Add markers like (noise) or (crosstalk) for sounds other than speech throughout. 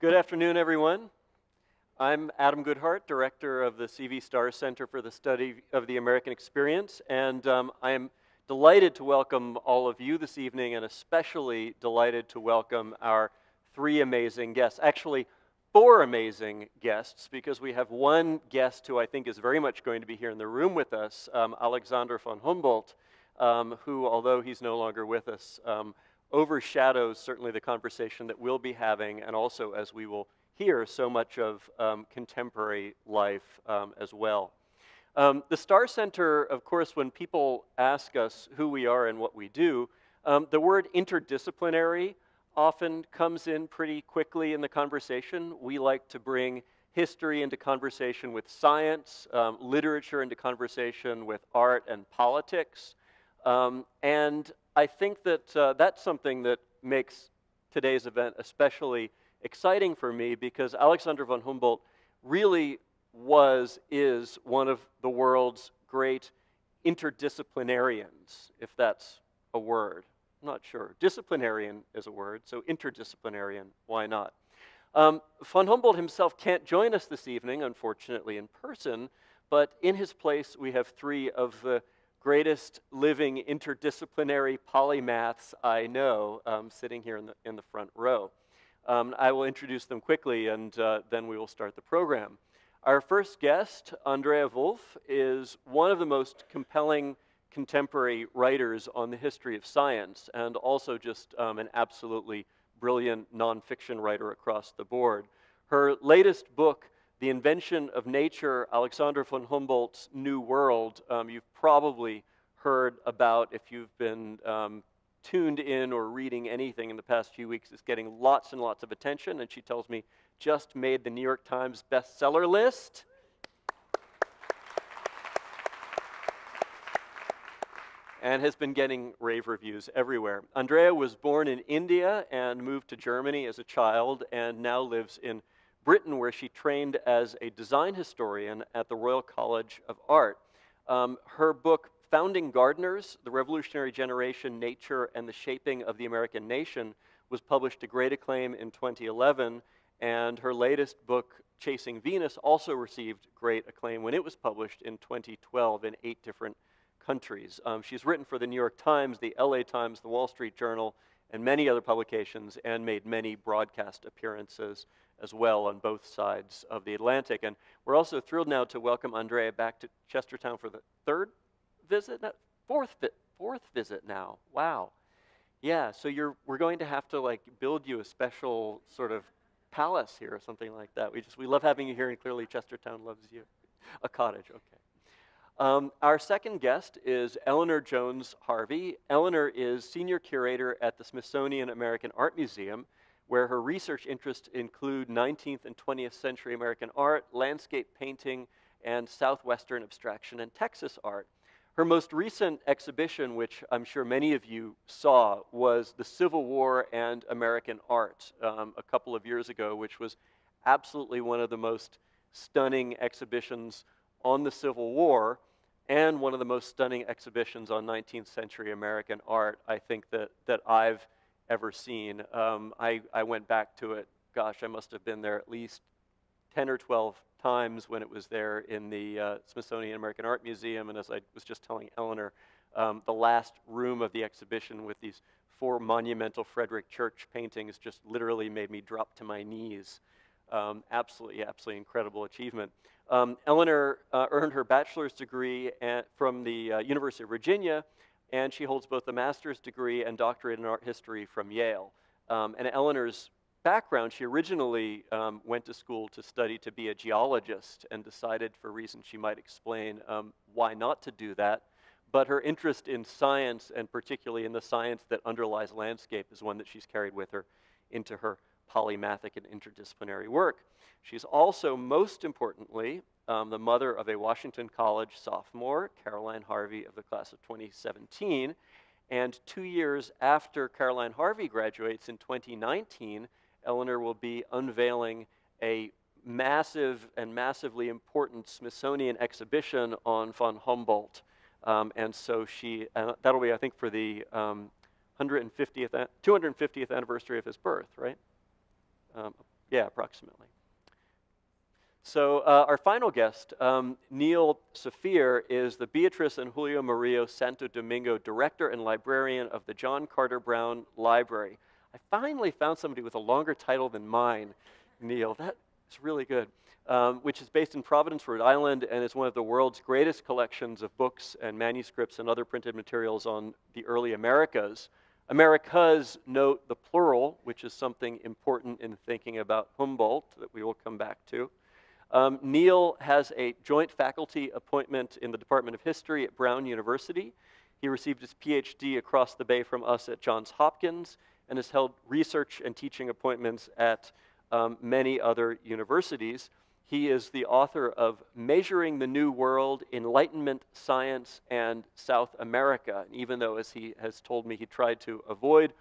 Good afternoon, everyone. I'm Adam Goodheart, Director of the CV Starr Center for the Study of the American Experience, and um, I am delighted to welcome all of you this evening, and especially delighted to welcome our three amazing guests. Actually, four amazing guests, because we have one guest who I think is very much going to be here in the room with us, um, Alexander von Humboldt, um, who, although he's no longer with us, um, overshadows certainly the conversation that we'll be having, and also, as we will hear, so much of um, contemporary life um, as well. Um, the Starr Center, of course, when people ask us who we are and what we do, um, the word interdisciplinary often comes in pretty quickly in the conversation. We like to bring history into conversation with science, um, literature into conversation with art and politics. Um, and I think that uh, that's something that makes today's event especially exciting for me because Alexander von Humboldt really was, is one of the world's great interdisciplinarians, if that's a word. I'm not sure. Disciplinarian is a word, so interdisciplinarian, why not? Um, von Humboldt himself can't join us this evening, unfortunately, in person, but in his place we have three of the greatest living interdisciplinary polymaths I know um, sitting here in the, in the front row. Um, I will introduce them quickly and uh, then we will start the program. Our first guest, Andrea Wulf, is one of the most compelling contemporary writers on the history of science and also just um, an absolutely brilliant nonfiction writer across the board. Her latest book, The Invention of Nature, Alexander von Humboldt's New World, um, you've probably heard about if you've been um, tuned in or reading anything in the past few weeks. It's getting lots and lots of attention, and she tells me just made the New York Times bestseller list. and has been getting rave reviews everywhere. Andrea was born in India and moved to Germany as a child and now lives in Britain where she trained as a design historian at the Royal College of Art. Um, her book, Founding Gardeners, The Revolutionary Generation, Nature, and the Shaping of the American Nation, was published to great acclaim in 2011 and her latest book, Chasing Venus, also received great acclaim when it was published in 2012 in eight different countries. Um, she's written for the New York Times, the LA Times, the Wall Street Journal, and many other publications, and made many broadcast appearances as well on both sides of the Atlantic. And we're also thrilled now to welcome Andrea back to Chestertown for the third visit, no, fourth, vi fourth visit now. Wow. Yeah, so you're, we're going to have to like build you a special sort of palace here or something like that. We just we love having you here, and clearly Chestertown loves you. A cottage, okay. Um, our second guest is Eleanor Jones Harvey. Eleanor is senior curator at the Smithsonian American Art Museum, where her research interests include 19th and 20th century American art, landscape painting, and southwestern abstraction and Texas art. Her most recent exhibition, which I'm sure many of you saw, was The Civil War and American Art um, a couple of years ago, which was absolutely one of the most stunning exhibitions on the Civil War and one of the most stunning exhibitions on 19th century American art I think that, that I've ever seen. Um, I, I went back to it, gosh, I must have been there at least 10 or 12 times when it was there in the uh, Smithsonian American Art Museum. And as I was just telling Eleanor, um, the last room of the exhibition with these four monumental Frederic Church paintings just literally made me drop to my knees. Um, absolutely, absolutely incredible achievement. Um, Eleanor uh, earned her bachelor's degree at, from the uh, University of Virginia, and she holds both a master's degree and doctorate in art history from Yale. Um, and Eleanor's background, she originally um, went to school to study to be a geologist and decided, for reasons she might explain, um, why not to do that. But her interest in science, and particularly in the science that underlies landscape, is one that she's carried with her into her polymathic and interdisciplinary work. She's also, most importantly, um, the mother of a Washington College sophomore, Caroline Harvey of the class of 2017. And two years after Caroline Harvey graduates in 2019, Eleanor will be unveiling a massive and massively important Smithsonian exhibition on von Humboldt. Um, and so she, uh, that'll be, I think, for the um, 150th, 250th anniversary of his birth, right? Um, Yeah, approximately. So uh, our final guest, um, Neil Safier, is the Beatrice and Julio Mario Santo Domingo Director and Librarian of the John Carter Brown Library. I finally found somebody with a longer title than mine, Neil. That is really good. Um, which is based in Providence, Rhode Island, and is one of the world's greatest collections of books and manuscripts and other printed materials on the early Americas. Americas note the plural, which is something important in thinking about Humboldt that we will come back to. Um, Neil has a joint faculty appointment in the Department of History at Brown University. He received his PhD across the bay from us at Johns Hopkins and has held research and teaching appointments at um, many other universities. He is the author of Measuring the New World, Enlightenment, Science, and South America. And even though, as he has told me, he tried to avoid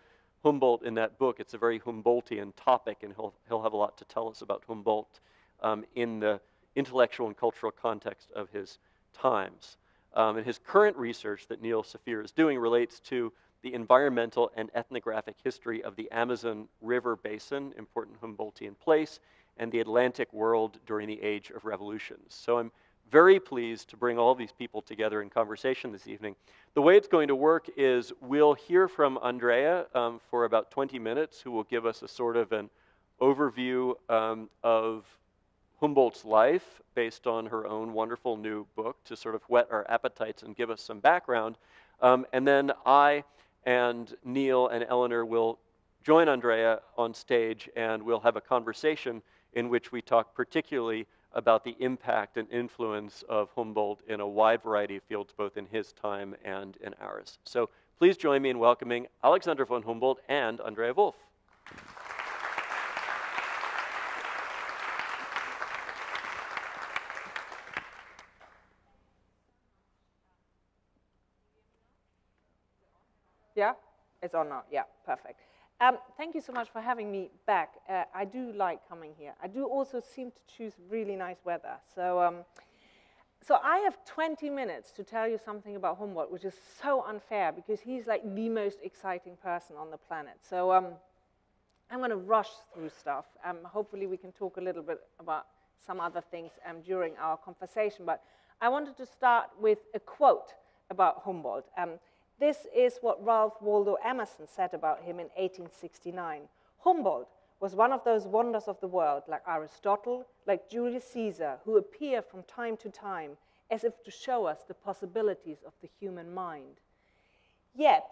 Humboldt in that book, it's a very Humboldtian topic, and he'll, he'll have a lot to tell us about Humboldt um, in the intellectual and cultural context of his times. Um, and his current research that Neil Safier is doing relates to the environmental and ethnographic history of the Amazon River Basin, important Humboldtian place, and the Atlantic world during the Age of Revolutions. So I'm very pleased to bring all these people together in conversation this evening. The way it's going to work is we'll hear from Andrea um, for about 20 minutes, who will give us a sort of an overview um, of Humboldt's life based on her own wonderful new book to sort of whet our appetites and give us some background. Um, and then I and Neil and Eleanor will join Andrea on stage and we'll have a conversation in which we talk particularly about the impact and influence of Humboldt in a wide variety of fields, both in his time and in ours. So please join me in welcoming Alexander von Humboldt and Andrea Wulf. Yeah, it's on now. Yeah, perfect. Um, thank you so much for having me back. Uh, I do like coming here. I do also seem to choose really nice weather. So, um, so I have 20 minutes to tell you something about Humboldt, which is so unfair because he's like the most exciting person on the planet. So um, I'm going to rush through stuff. Um, hopefully we can talk a little bit about some other things um, during our conversation. But I wanted to start with a quote about Humboldt. Um, this is what Ralph Waldo Emerson said about him in 1869. Humboldt was one of those wonders of the world, like Aristotle, like Julius Caesar, who appear from time to time as if to show us the possibilities of the human mind. Yet,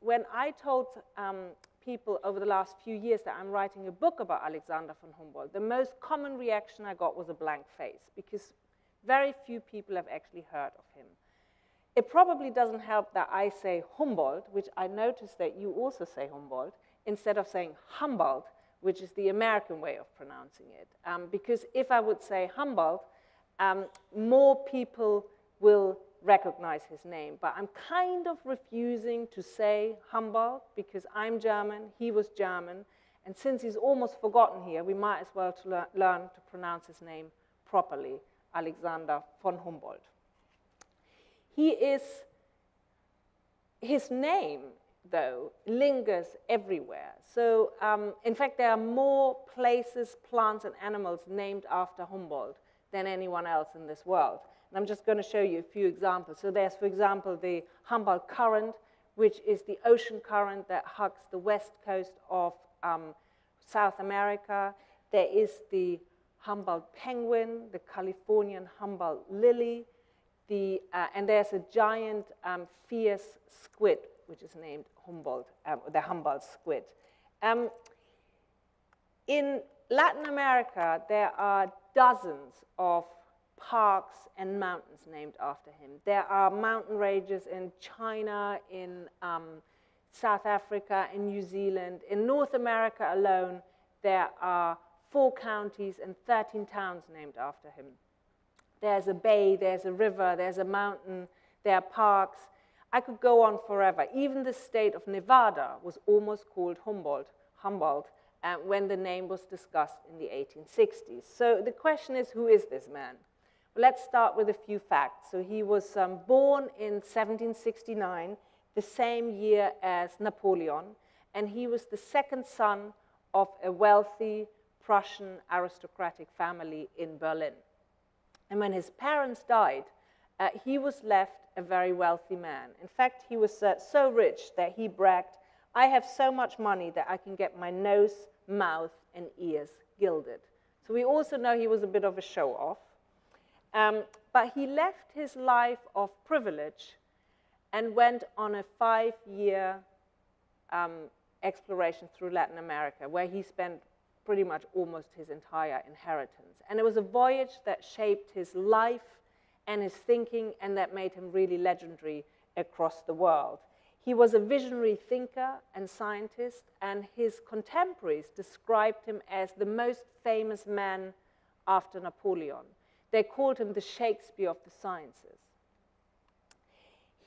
when I told um, people over the last few years that I'm writing a book about Alexander von Humboldt, the most common reaction I got was a blank face, because very few people have actually heard of him. It probably doesn't help that I say Humboldt, which I noticed that you also say Humboldt, instead of saying Humboldt, which is the American way of pronouncing it. Um, because if I would say Humboldt, um, more people will recognize his name. But I'm kind of refusing to say Humboldt because I'm German, he was German, and since he's almost forgotten here, we might as well to lear learn to pronounce his name properly, Alexander von Humboldt. He is, his name, though, lingers everywhere. So, um, in fact, there are more places, plants, and animals named after Humboldt than anyone else in this world. And I'm just going to show you a few examples. So there's, for example, the Humboldt Current, which is the ocean current that hugs the west coast of um, South America. There is the Humboldt penguin, the Californian Humboldt lily, the, uh, and there's a giant um, fierce squid, which is named Humboldt, um, the Humboldt squid. Um, in Latin America, there are dozens of parks and mountains named after him. There are mountain ranges in China, in um, South Africa, in New Zealand. In North America alone, there are four counties and 13 towns named after him. There's a bay, there's a river, there's a mountain, there are parks. I could go on forever. Even the state of Nevada was almost called Humboldt, Humboldt uh, when the name was discussed in the 1860s. So the question is, who is this man? Well, let's start with a few facts. So he was um, born in 1769, the same year as Napoleon, and he was the second son of a wealthy, Prussian aristocratic family in Berlin. And when his parents died, uh, he was left a very wealthy man. In fact, he was uh, so rich that he bragged, I have so much money that I can get my nose, mouth, and ears gilded. So we also know he was a bit of a show off. Um, but he left his life of privilege and went on a five year um, exploration through Latin America, where he spent pretty much almost his entire inheritance. And it was a voyage that shaped his life and his thinking, and that made him really legendary across the world. He was a visionary thinker and scientist, and his contemporaries described him as the most famous man after Napoleon. They called him the Shakespeare of the sciences.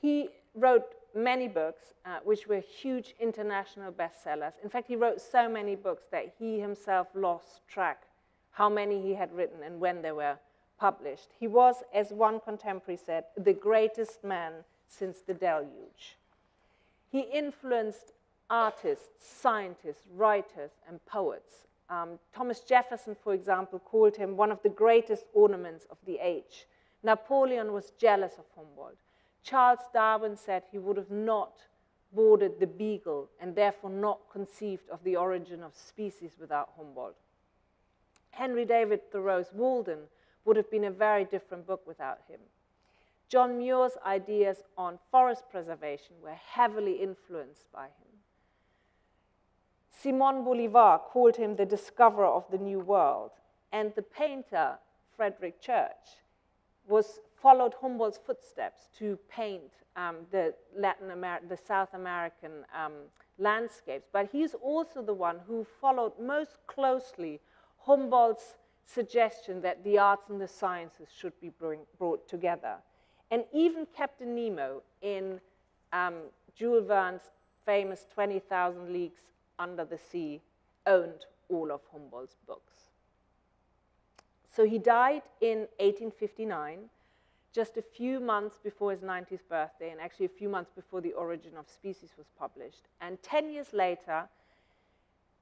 He wrote many books, uh, which were huge international bestsellers. In fact, he wrote so many books that he himself lost track how many he had written and when they were published. He was, as one contemporary said, the greatest man since the deluge. He influenced artists, scientists, writers, and poets. Um, Thomas Jefferson, for example, called him one of the greatest ornaments of the age. Napoleon was jealous of Humboldt. Charles Darwin said he would have not boarded the Beagle and therefore not conceived of the origin of species without Humboldt. Henry David Thoreau's Walden would have been a very different book without him. John Muir's ideas on forest preservation were heavily influenced by him. Simon Bolivar called him the discoverer of the New World, and the painter Frederic Church was followed Humboldt's footsteps to paint um, the Latin Amer the South American um, landscapes. But he's also the one who followed most closely Humboldt's suggestion that the arts and the sciences should be bring, brought together. And even Captain Nemo in um, Jules Verne's famous 20,000 Leagues Under the Sea owned all of Humboldt's books. So he died in 1859, just a few months before his 90th birthday, and actually a few months before The Origin of Species was published. And 10 years later,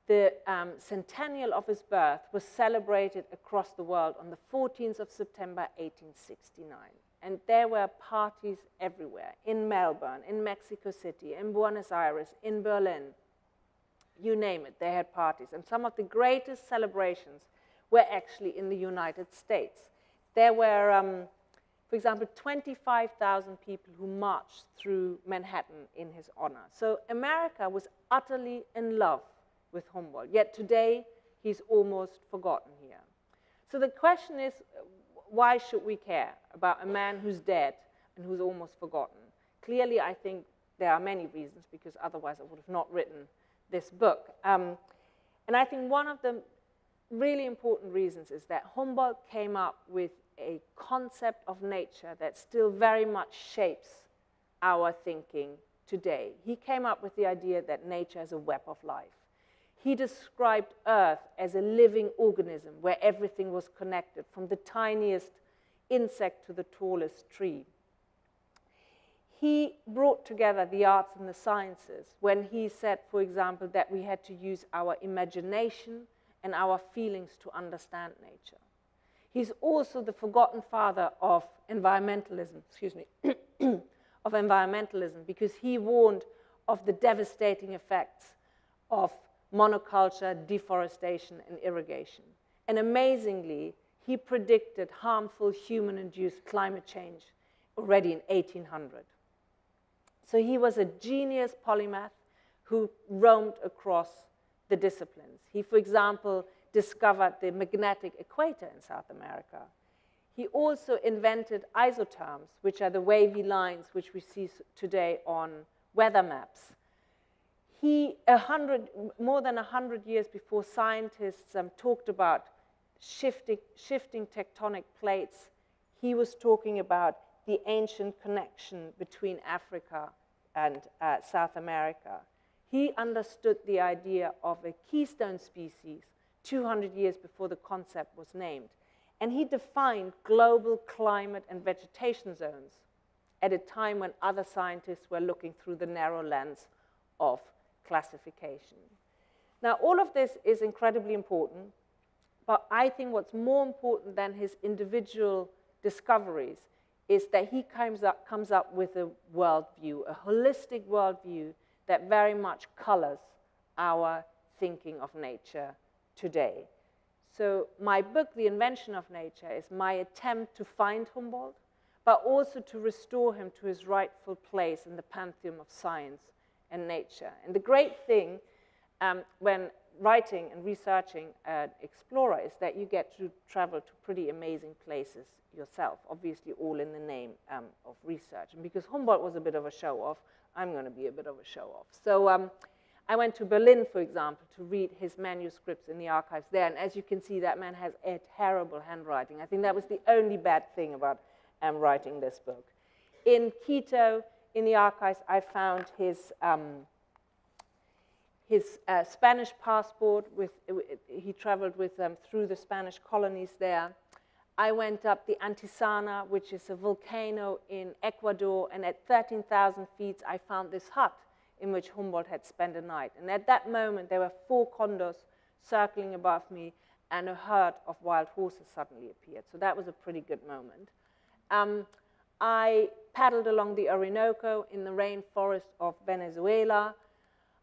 the um, centennial of his birth was celebrated across the world on the 14th of September 1869. And there were parties everywhere, in Melbourne, in Mexico City, in Buenos Aires, in Berlin, you name it, they had parties. And some of the greatest celebrations were actually in the United States. There were, um, for example, 25,000 people who marched through Manhattan in his honor. So America was utterly in love with Humboldt, yet today he's almost forgotten here. So the question is, why should we care about a man who's dead and who's almost forgotten? Clearly, I think there are many reasons, because otherwise I would have not written this book. Um, and I think one of the really important reasons is that Humboldt came up with a concept of nature that still very much shapes our thinking today. He came up with the idea that nature is a web of life. He described Earth as a living organism where everything was connected, from the tiniest insect to the tallest tree. He brought together the arts and the sciences when he said, for example, that we had to use our imagination and our feelings to understand nature. He's also the forgotten father of environmentalism, excuse me, (clears throat) of environmentalism, because he warned of the devastating effects of monoculture, deforestation, and irrigation. And amazingly, he predicted harmful human-induced climate change already in 1800. So he was a genius polymath who roamed across the disciplines. He, for example, discovered the magnetic equator in South America. He also invented isotherms, which are the wavy lines which we see today on weather maps. He, a hundred, more than 100 years before scientists um, talked about shifting, shifting tectonic plates, he was talking about the ancient connection between Africa and uh, South America he understood the idea of a keystone species 200 years before the concept was named. And he defined global climate and vegetation zones at a time when other scientists were looking through the narrow lens of classification. Now, all of this is incredibly important, But I think what's more important than his individual discoveries is that he comes up, comes up with a worldview, a holistic worldview that very much colors our thinking of nature today. So my book, The Invention of Nature, is my attempt to find Humboldt, but also to restore him to his rightful place in the pantheon of science and nature. And the great thing um, when writing and researching an explorer is that you get to travel to pretty amazing places yourself, obviously all in the name um, of research. And because Humboldt was a bit of a show-off, I'm going to be a bit of a show-off. So um, I went to Berlin, for example, to read his manuscripts in the archives there. And as you can see, that man has a terrible handwriting. I think that was the only bad thing about um, writing this book. In Quito, in the archives, I found his, um, his uh, Spanish passport. With, he traveled with them through the Spanish colonies there. I went up the Antisana, which is a volcano in Ecuador, and at 13,000 feet, I found this hut in which Humboldt had spent a night. And at that moment, there were four condors circling above me, and a herd of wild horses suddenly appeared. So that was a pretty good moment. Um, I paddled along the Orinoco in the rainforest of Venezuela.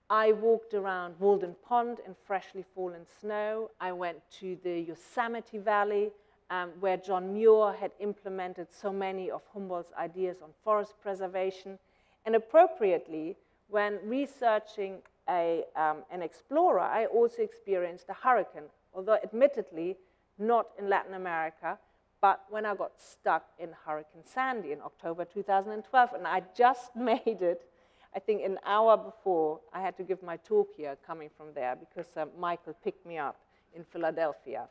I walked around Walden Pond in freshly fallen snow. I went to the Yosemite Valley, um, where John Muir had implemented so many of Humboldt's ideas on forest preservation. And appropriately, when researching a, um, an explorer, I also experienced a hurricane, although admittedly not in Latin America, but when I got stuck in Hurricane Sandy in October 2012, and I just (laughs) made it, I think an hour before I had to give my talk here coming from there because uh, Michael picked me up in Philadelphia.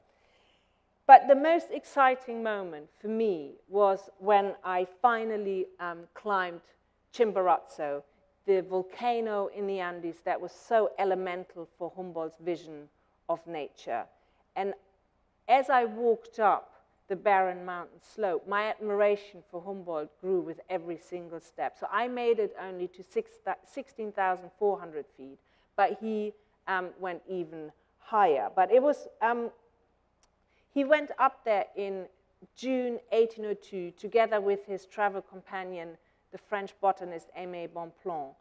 But the most exciting moment for me was when I finally um, climbed Chimborazo, the volcano in the Andes that was so elemental for Humboldt's vision of nature. And as I walked up the barren mountain slope. My admiration for Humboldt grew with every single step. So I made it only to 16,400 feet, but he um, went even higher. But it was, um, he went up there in June 1802 together with his travel companion, the French botanist Aimé Bonpland.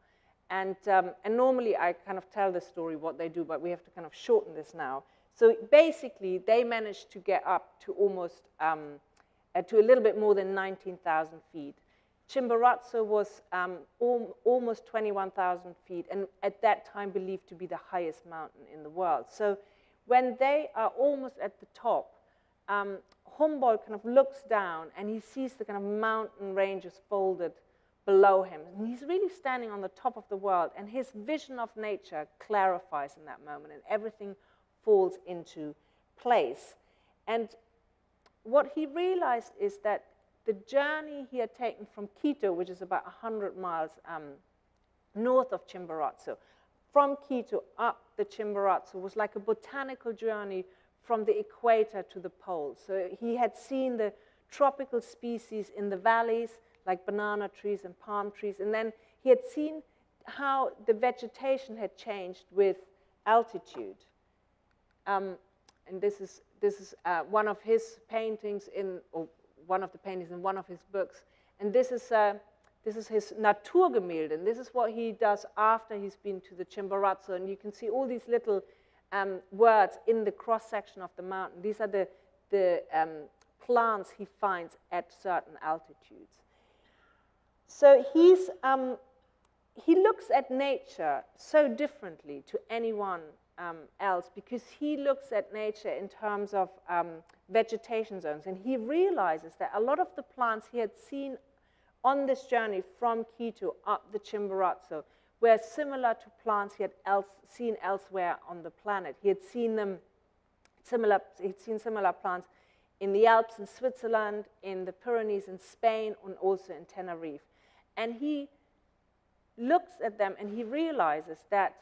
And, um, and normally I kind of tell the story what they do, but we have to kind of shorten this now. So basically, they managed to get up to almost, um, uh, to a little bit more than 19,000 feet. Chimborazo was um, al almost 21,000 feet, and at that time believed to be the highest mountain in the world. So when they are almost at the top, um, Humboldt kind of looks down and he sees the kind of mountain ranges folded below him. And he's really standing on the top of the world, and his vision of nature clarifies in that moment, and everything falls into place. And what he realized is that the journey he had taken from Quito, which is about 100 miles um, north of Chimborazo, from Quito up the Chimborazo was like a botanical journey from the equator to the poles. So he had seen the tropical species in the valleys, like banana trees and palm trees, and then he had seen how the vegetation had changed with altitude. Um, and this is, this is uh, one of his paintings in, or one of the paintings in one of his books. And this is, uh, this is his Naturgemälde, and this is what he does after he's been to the Chimborazo. And you can see all these little um, words in the cross-section of the mountain. These are the, the um, plants he finds at certain altitudes. So he's, um, he looks at nature so differently to anyone um, else because he looks at nature in terms of um, vegetation zones and he realizes that a lot of the plants he had seen on this journey from Quito up the Chimborazo were similar to plants he had else, seen elsewhere on the planet. He had seen them similar, he'd seen similar plants in the Alps in Switzerland, in the Pyrenees in Spain, and also in Tenerife. And he looks at them and he realizes that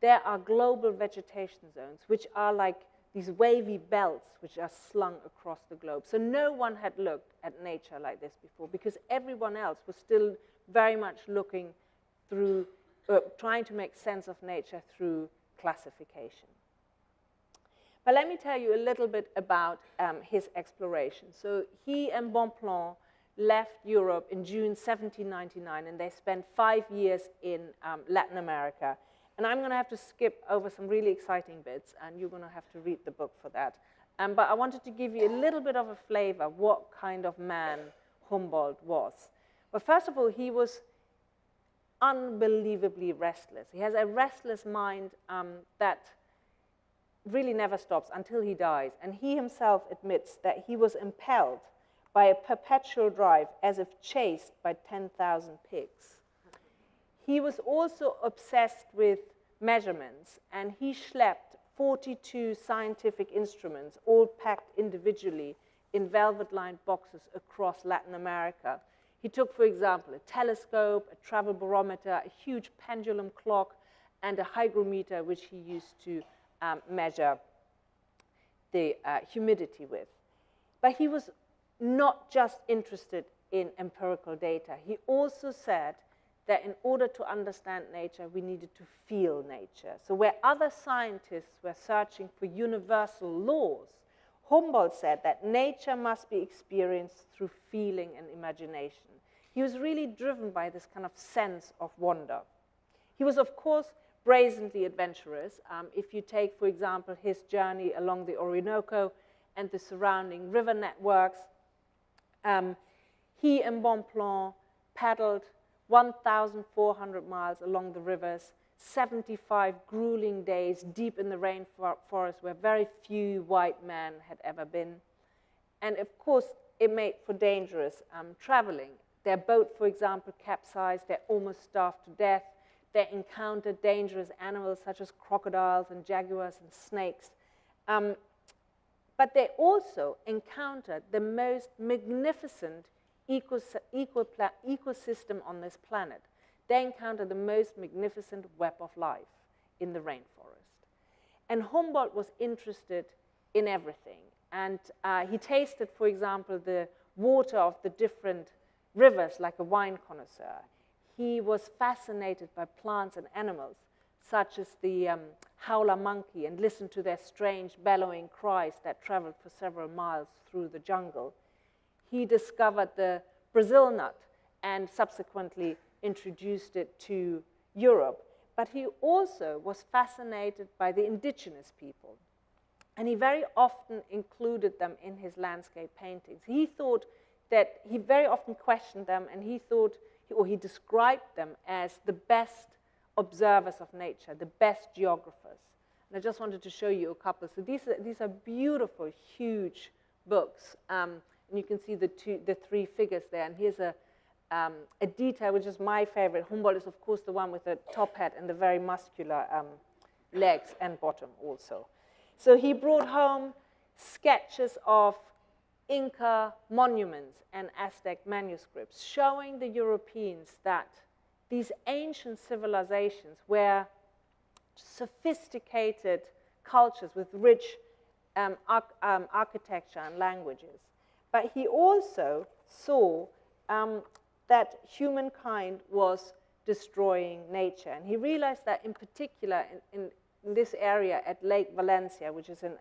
there are global vegetation zones, which are like these wavy belts which are slung across the globe. So no one had looked at nature like this before because everyone else was still very much looking through, uh, trying to make sense of nature through classification. But let me tell you a little bit about um, his exploration. So he and Bonpland left Europe in June 1799, and they spent five years in um, Latin America. And I'm going to have to skip over some really exciting bits, and you're going to have to read the book for that. Um, but I wanted to give you a little bit of a flavor what kind of man Humboldt was. Well, first of all, he was unbelievably restless. He has a restless mind um, that really never stops until he dies. And he himself admits that he was impelled by a perpetual drive as if chased by 10,000 pigs. He was also obsessed with measurements, and he schlepped 42 scientific instruments, all packed individually in velvet-lined boxes across Latin America. He took, for example, a telescope, a travel barometer, a huge pendulum clock, and a hygrometer, which he used to um, measure the uh, humidity with. But he was not just interested in empirical data. He also said that in order to understand nature, we needed to feel nature. So where other scientists were searching for universal laws, Humboldt said that nature must be experienced through feeling and imagination. He was really driven by this kind of sense of wonder. He was, of course, brazenly adventurous. Um, if you take, for example, his journey along the Orinoco and the surrounding river networks, um, he and Bonpland paddled 1,400 miles along the rivers, 75 grueling days deep in the rainforest where very few white men had ever been. And of course, it made for dangerous um, traveling. Their boat, for example, capsized, they're almost starved to death. They encountered dangerous animals such as crocodiles and jaguars and snakes. Um, but they also encountered the most magnificent ecosystem on this planet. They encountered the most magnificent web of life in the rainforest. And Humboldt was interested in everything. And uh, he tasted, for example, the water of the different rivers like a wine connoisseur. He was fascinated by plants and animals, such as the um, howler monkey, and listened to their strange bellowing cries that traveled for several miles through the jungle. He discovered the Brazil nut and subsequently introduced it to Europe. But he also was fascinated by the indigenous people. And he very often included them in his landscape paintings. He thought that he very often questioned them and he thought, or he described them as the best observers of nature, the best geographers. And I just wanted to show you a couple. So these are, these are beautiful, huge books. Um, and you can see the, two, the three figures there. And here's a, um, a detail which is my favorite. Humboldt is, of course, the one with the top hat and the very muscular um, legs and bottom also. So he brought home sketches of Inca monuments and Aztec manuscripts, showing the Europeans that these ancient civilizations were sophisticated cultures with rich um, arch um, architecture and languages. But he also saw um, that humankind was destroying nature. And he realized that in particular in, in, in this area at Lake Valencia, which is an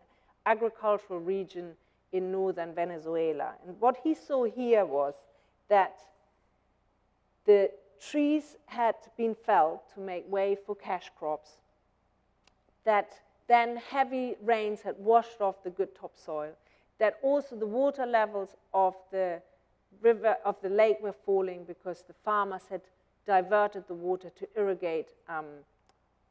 agricultural region in northern Venezuela. And what he saw here was that the trees had been felled to make way for cash crops, that then heavy rains had washed off the good topsoil, that also the water levels of the river, of the lake were falling because the farmers had diverted the water to irrigate um,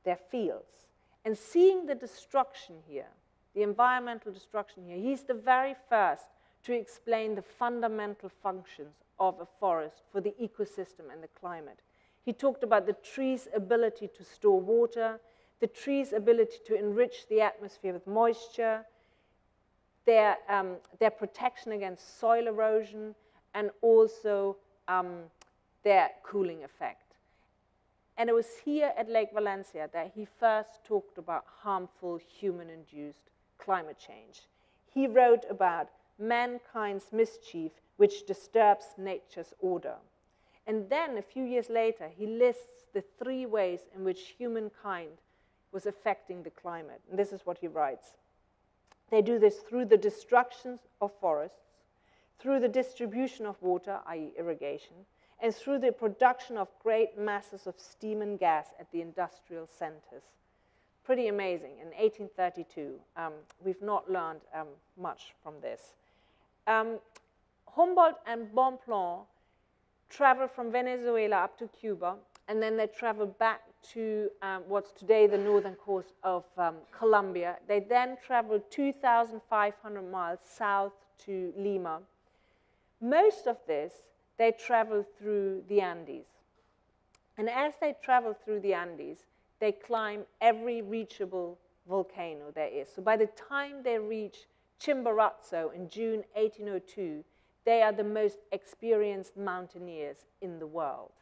their fields. And seeing the destruction here, the environmental destruction here. He's the very first to explain the fundamental functions of a forest for the ecosystem and the climate. He talked about the tree's ability to store water, the tree's ability to enrich the atmosphere with moisture, their, um, their protection against soil erosion, and also um, their cooling effect. And it was here at Lake Valencia that he first talked about harmful human-induced climate change. He wrote about mankind's mischief which disturbs nature's order. And then a few years later, he lists the three ways in which humankind was affecting the climate. And this is what he writes. They do this through the destruction of forests, through the distribution of water, i.e. irrigation, and through the production of great masses of steam and gas at the industrial centers. Pretty amazing. In 1832, um, we've not learned um, much from this. Um, Humboldt and Bonpland traveled from Venezuela up to Cuba, and then they traveled back to um, what's today the northern coast of um, Colombia. They then traveled 2,500 miles south to Lima. Most of this, they traveled through the Andes. And as they travel through the Andes, they climb every reachable volcano there is. So by the time they reach Chimborazo in June 1802, they are the most experienced mountaineers in the world.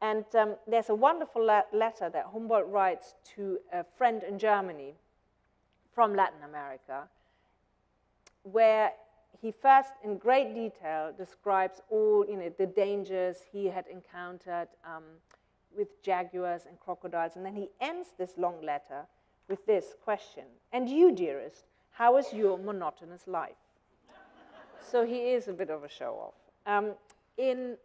And um, there's a wonderful le letter that Humboldt writes to a friend in Germany from Latin America, where he first, in great detail, describes all you know, the dangers he had encountered um, with jaguars and crocodiles. And then he ends this long letter with this question And you, dearest, how is your monotonous life? so he is a bit of a show off. Um, in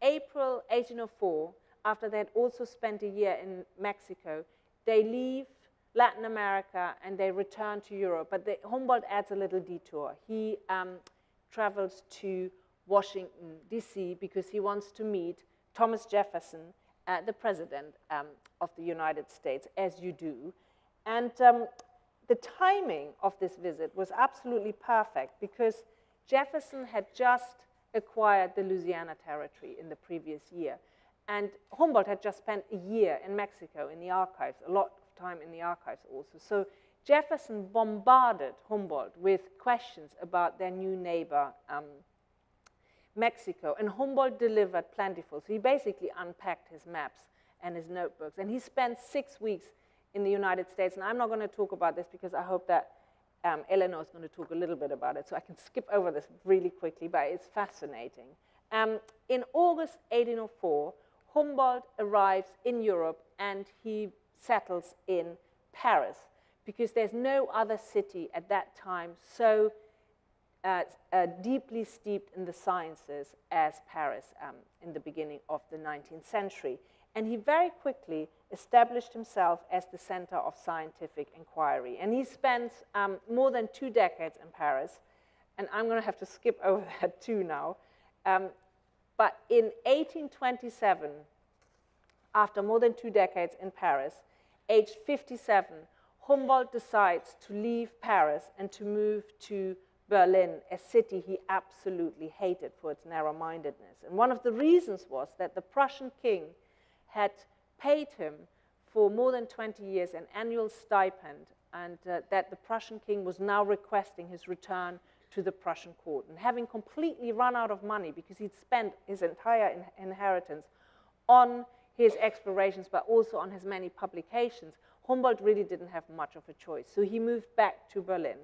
April 1804, after they had also spent a year in Mexico, they leave Latin America and they return to Europe. But the, Humboldt adds a little detour. He um, travels to Washington, D.C., because he wants to meet Thomas Jefferson, uh, the President um, of the United States, as you do. And um, the timing of this visit was absolutely perfect because Jefferson had just acquired the Louisiana Territory in the previous year. And Humboldt had just spent a year in Mexico in the archives, a lot of time in the archives also. So Jefferson bombarded Humboldt with questions about their new neighbor, um, Mexico, and Humboldt delivered plentiful. So he basically unpacked his maps and his notebooks, and he spent six weeks in the United States. And I'm not going to talk about this because I hope that um, Eleanor is going to talk a little bit about it, so I can skip over this really quickly, but it's fascinating. Um, in August 1804, Humboldt arrives in Europe and he settles in Paris because there's no other city at that time so uh, uh, deeply steeped in the sciences as Paris um, in the beginning of the 19th century. And he very quickly established himself as the center of scientific inquiry. And he spent um, more than two decades in Paris. And I'm going to have to skip (laughs) over that too now. Um, but in 1827, after more than two decades in Paris, aged 57, Humboldt decides to leave Paris and to move to Berlin, a city he absolutely hated for its narrow-mindedness. And one of the reasons was that the Prussian king had paid him for more than 20 years an annual stipend and uh, that the Prussian king was now requesting his return to the Prussian court. And having completely run out of money because he'd spent his entire in inheritance on his explorations, but also on his many publications, Humboldt really didn't have much of a choice. So he moved back to Berlin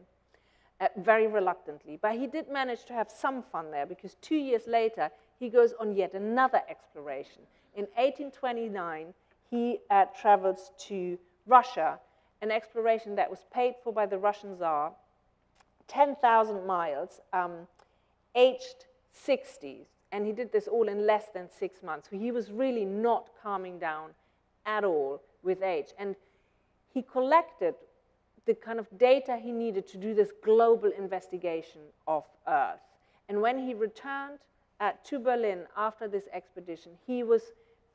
uh, very reluctantly. But he did manage to have some fun there because two years later, he goes on yet another exploration. In 1829, he uh, travels to Russia, an exploration that was paid for by the Russian Tsar, 10,000 miles, um, aged 60, and he did this all in less than six months. So he was really not calming down at all with age. And he collected the kind of data he needed to do this global investigation of Earth. And when he returned uh, to Berlin after this expedition, he was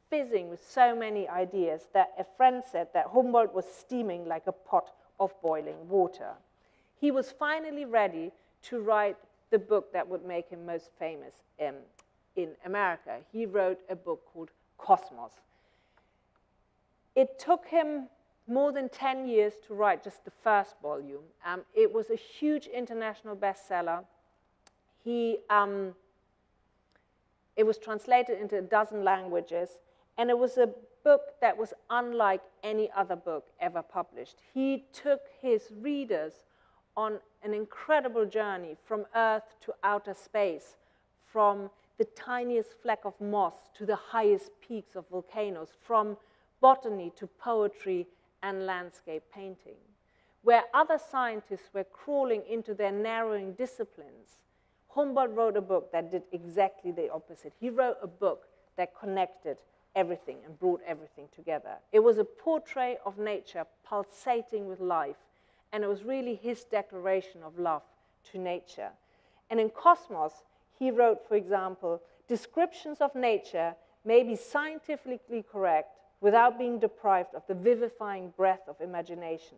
fizzing with so many ideas that a friend said that Humboldt was steaming like a pot of boiling water. He was finally ready to write the book that would make him most famous in, in America. He wrote a book called Cosmos. It took him more than 10 years to write just the first volume. Um, it was a huge international bestseller. He, um, it was translated into a dozen languages. And it was a book that was unlike any other book ever published. He took his readers on an incredible journey from Earth to outer space, from the tiniest fleck of moss to the highest peaks of volcanoes, from botany to poetry and landscape painting. where other scientists were crawling into their narrowing disciplines, Humboldt wrote a book that did exactly the opposite. He wrote a book that connected everything and brought everything together. It was a portrait of nature pulsating with life, and it was really his declaration of love to nature. And in Cosmos, he wrote, for example, descriptions of nature may be scientifically correct without being deprived of the vivifying breath of imagination.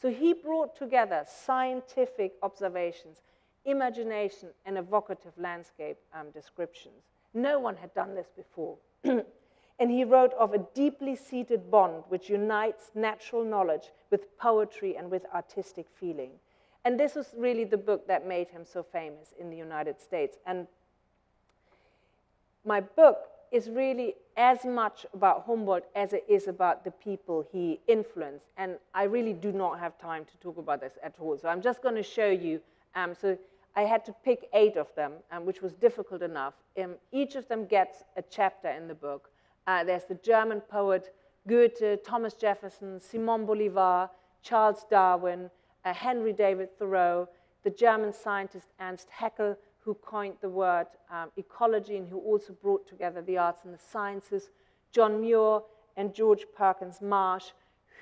So he brought together scientific observations, imagination, and evocative landscape um, descriptions. No one had done this before. (clears throat) and he wrote of a deeply seated bond which unites natural knowledge with poetry and with artistic feeling. And this was really the book that made him so famous in the United States. And my book is really as much about Humboldt as it is about the people he influenced. And I really do not have time to talk about this at all. So I'm just going to show you. Um, so I had to pick eight of them, um, which was difficult enough. Um, each of them gets a chapter in the book. Uh, there's the German poet Goethe, Thomas Jefferson, Simon Bolivar, Charles Darwin, uh, Henry David Thoreau, the German scientist Ernst Haeckel, who coined the word um, ecology and who also brought together the arts and the sciences, John Muir and George Perkins Marsh,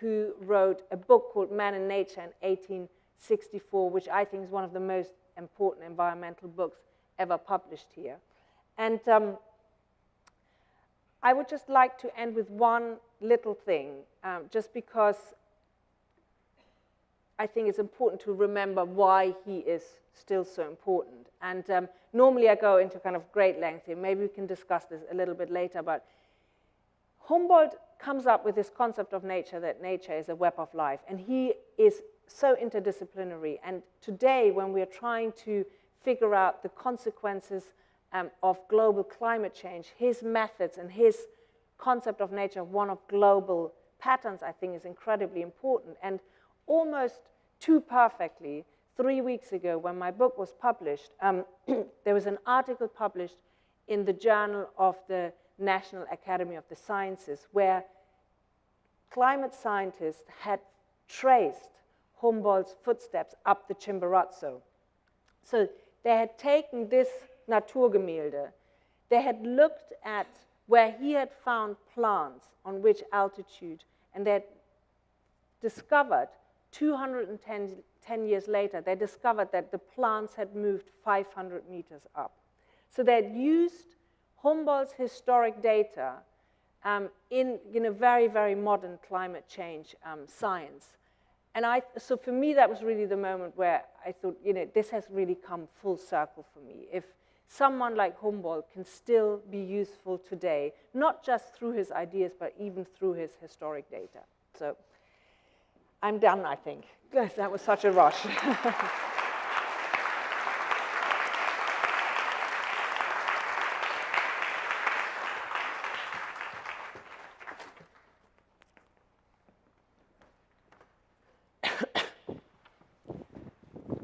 who wrote a book called Man and Nature in 1864, which I think is one of the most important environmental books ever published here. And um, I would just like to end with one little thing, um, just because I think it's important to remember why he is still so important. And um, normally I go into kind of great length here. Maybe we can discuss this a little bit later, but Humboldt comes up with this concept of nature, that nature is a web of life. And he is so interdisciplinary. And today, when we're trying to figure out the consequences um, of global climate change, his methods and his concept of nature, one of global patterns, I think is incredibly important. And almost too perfectly, three weeks ago when my book was published, um, (clears throat) there was an article published in the Journal of the National Academy of the Sciences where climate scientists had traced Humboldt's footsteps up the Chimborazo. So they had taken this Naturgemälde, they had looked at where he had found plants on which altitude, and they had discovered 210 10 years later, they discovered that the plants had moved 500 meters up. So they had used Humboldt's historic data um, in, in a very, very modern climate change um, science. And I, so for me, that was really the moment where I thought, you know, this has really come full circle for me. If someone like Humboldt can still be useful today, not just through his ideas, but even through his historic data. So I'm done, I think. (laughs) that was such a rush. (laughs)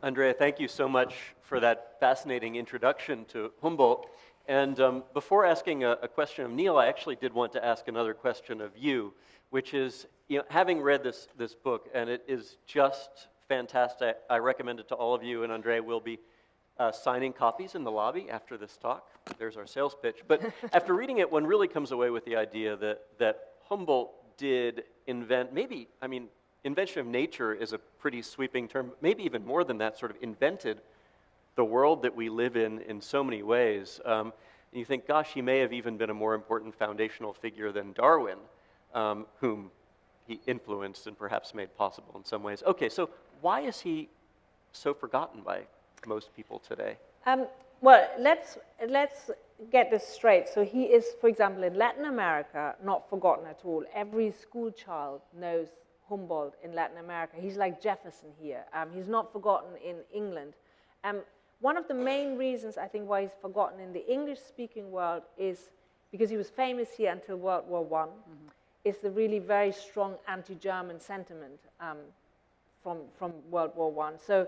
Andrea, thank you so much for that fascinating introduction to Humboldt. And um, before asking a, a, question of Neil, I actually did want to ask another question of you, which is, you know, having read this, this book, and it is just fantastic, I recommend it to all of you, and Andrea will be uh, signing copies in the lobby after this talk. There's our sales pitch. But (laughs) after reading it, one really comes away with the idea that, that Humboldt did invent, maybe, I mean, invention of nature is a pretty sweeping term, maybe even more than that, sort of invented the world that we live in in so many ways. Um, and you think, gosh, he may have even been a more important foundational figure than Darwin, um, whom he influenced and perhaps made possible in some ways. Okay, so why is he so forgotten by most people today? Um, well, let's, let's get this straight. So he is, for example, in Latin America, not forgotten at all. Every school child knows Humboldt in Latin America. He's like Jefferson here. Um, he's not forgotten in England. Um, one of the main reasons I think why he's forgotten in the English-speaking world is because he was famous here until World War I, mm -hmm. is the really very strong anti-German sentiment um, from, from World War I. So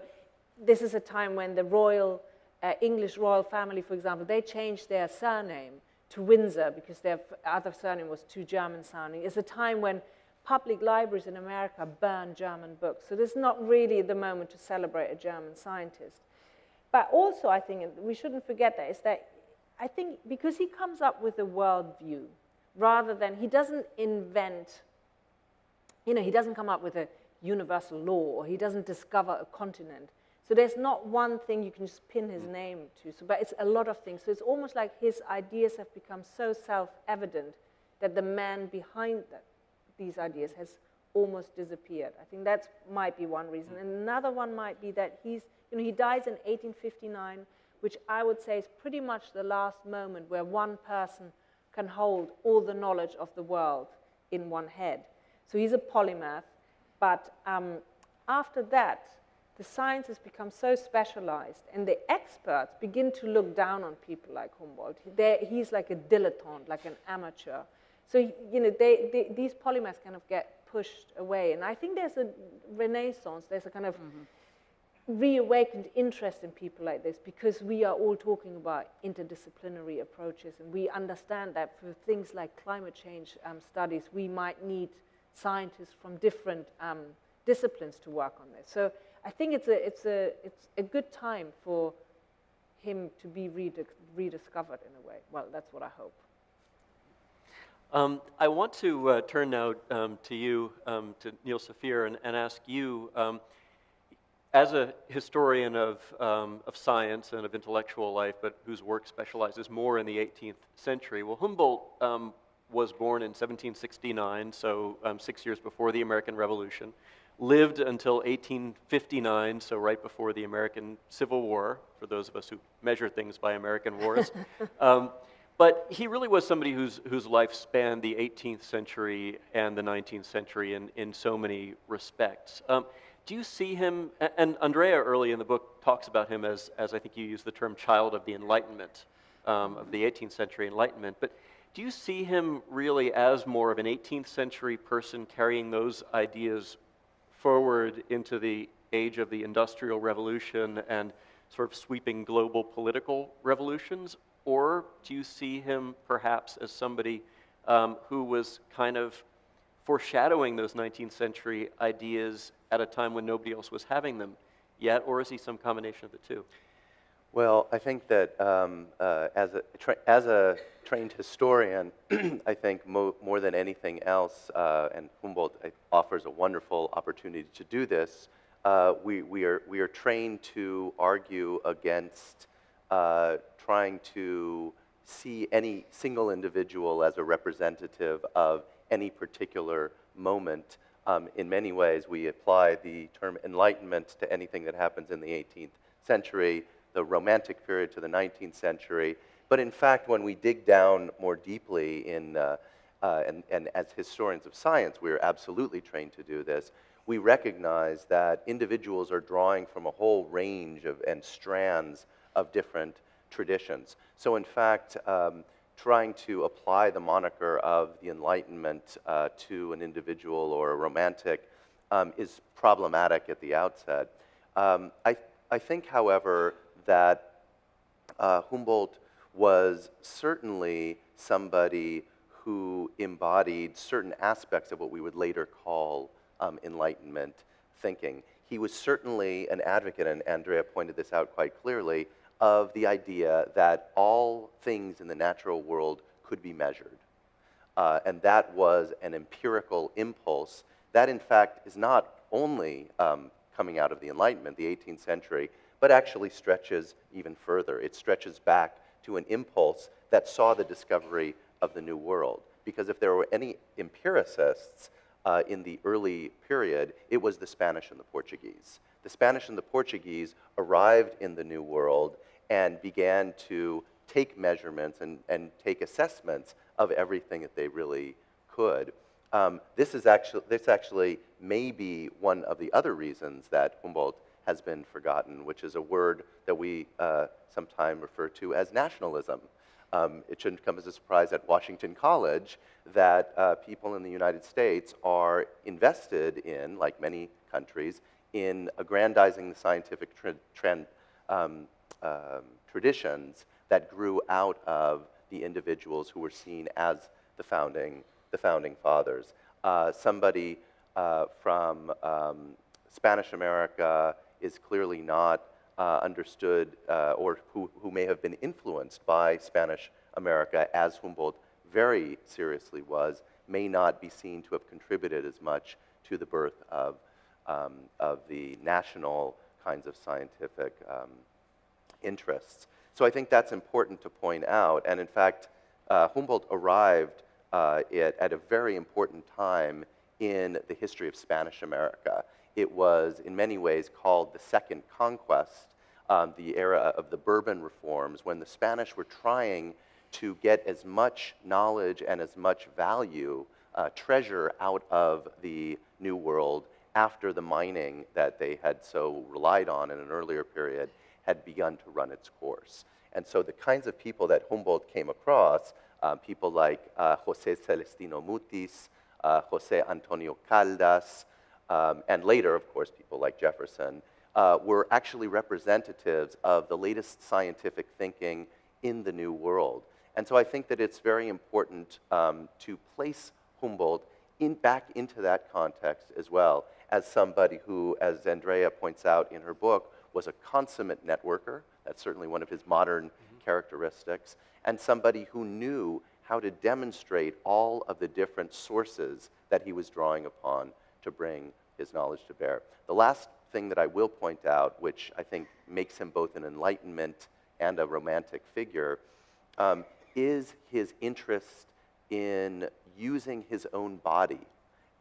this is a time when the royal, uh, English royal family, for example, they changed their surname to Windsor because their other surname was too German sounding. It's a time when public libraries in America burn German books. So this is not really the moment to celebrate a German scientist. But also, I think, we shouldn't forget that, is that I think because he comes up with a worldview, rather than, he doesn't invent, you know, he doesn't come up with a universal law, or he doesn't discover a continent. So there's not one thing you can just pin his mm. name to, so, but it's a lot of things. So it's almost like his ideas have become so self-evident that the man behind that, these ideas has almost disappeared. I think that might be one reason. And another one might be that he's, you know, he dies in 1859, which I would say is pretty much the last moment where one person can hold all the knowledge of the world in one head. So he's a polymath, but um, after that, the science has become so specialized, and the experts begin to look down on people like Humboldt. They're, he's like a dilettante, like an amateur. So, you know, they, they, these polymaths kind of get pushed away. And I think there's a renaissance, there's a kind of mm -hmm. reawakened interest in people like this because we are all talking about interdisciplinary approaches. And we understand that for things like climate change um, studies, we might need scientists from different um, disciplines to work on this. So I think it's a, it's a, it's a good time for him to be rediscovered in a way. Well, that's what I hope. Um, I want to uh, turn now um, to you, um, to Neil Safier, and, and ask you, um, as a historian of, um, of science and of intellectual life, but whose work specializes more in the 18th century, well, Humboldt um, was born in 1769, so six years before the American Revolution, lived until 1859, so right before the American Civil War, for those of us who measure things by American wars. (laughs) But he really was somebody whose, whose life spanned the 18th century and the 19th century in, in so many respects. Um, do you see him, and Andrea early in the book talks about him as, as I think you use the term child of the Enlightenment, um, of the 18th century Enlightenment, but do you see him really as more of an 18th century person carrying those ideas forward into the age of the Industrial Revolution and sort of sweeping global political revolutions? Or do you see him perhaps as somebody um, who was kind of foreshadowing those 19th century ideas at a time when nobody else was having them yet? Or is he some combination of the two? Well, I think that um, uh, as, a as a trained historian, (clears throat) I think mo more than anything else, uh, and Humboldt uh, offers a wonderful opportunity to do this, uh, we, we, are, we are trained to argue against uh, trying to see any single individual as a representative of any particular moment. Um, in many ways, we apply the term enlightenment to anything that happens in the 18th century, the Romantic period to the 19th century. But in fact, when we dig down more deeply in, uh, uh, and, and as historians of science, we are absolutely trained to do this, we recognize that individuals are drawing from a whole range of, and strands of different traditions. So in fact, um, trying to apply the moniker of the Enlightenment uh, to an individual or a romantic um, is problematic at the outset. Um, I, I think, however, that uh, Humboldt was certainly somebody who embodied certain aspects of what we would later call um, Enlightenment thinking. He was certainly an advocate, and Andrea pointed this out quite clearly, of the idea that all things in the natural world could be measured. Uh, and that was an empirical impulse that, in fact, is not only um, coming out of the Enlightenment, the 18th century, but actually stretches even further. It stretches back to an impulse that saw the discovery of the New World. Because if there were any empiricists uh, in the early period, it was the Spanish and the Portuguese. The Spanish and the Portuguese arrived in the New World and began to take measurements and, and take assessments of everything that they really could. Um, this, is actually, this actually may be one of the other reasons that Humboldt has been forgotten, which is a word that we uh, sometimes refer to as nationalism. Um, it shouldn't come as a surprise at Washington College that uh, people in the United States are invested in, like many countries, in aggrandizing the scientific trend, um, um, traditions that grew out of the individuals who were seen as the founding, the founding fathers. Uh, somebody uh, from um, Spanish America is clearly not uh, understood uh, or who, who may have been influenced by Spanish America as Humboldt very seriously was, may not be seen to have contributed as much to the birth of, um, of the national kinds of scientific um, interests. So I think that's important to point out. And in fact, uh, Humboldt arrived uh, it, at a very important time in the history of Spanish America. It was, in many ways, called the Second Conquest, um, the era of the Bourbon reforms, when the Spanish were trying to get as much knowledge and as much value, uh, treasure out of the New World after the mining that they had so relied on in an earlier period had begun to run its course. And so the kinds of people that Humboldt came across, uh, people like uh, Jose Celestino Mutis, uh, Jose Antonio Caldas, um, and later, of course, people like Jefferson, uh, were actually representatives of the latest scientific thinking in the New World. And so I think that it's very important um, to place Humboldt in, back into that context as well as somebody who, as Andrea points out in her book, was a consummate networker. That's certainly one of his modern mm-hmm. characteristics. And somebody who knew how to demonstrate all of the different sources that he was drawing upon to bring his knowledge to bear. The last thing that I will point out, which I think makes him both an enlightenment and a romantic figure, um, is his interest in using his own body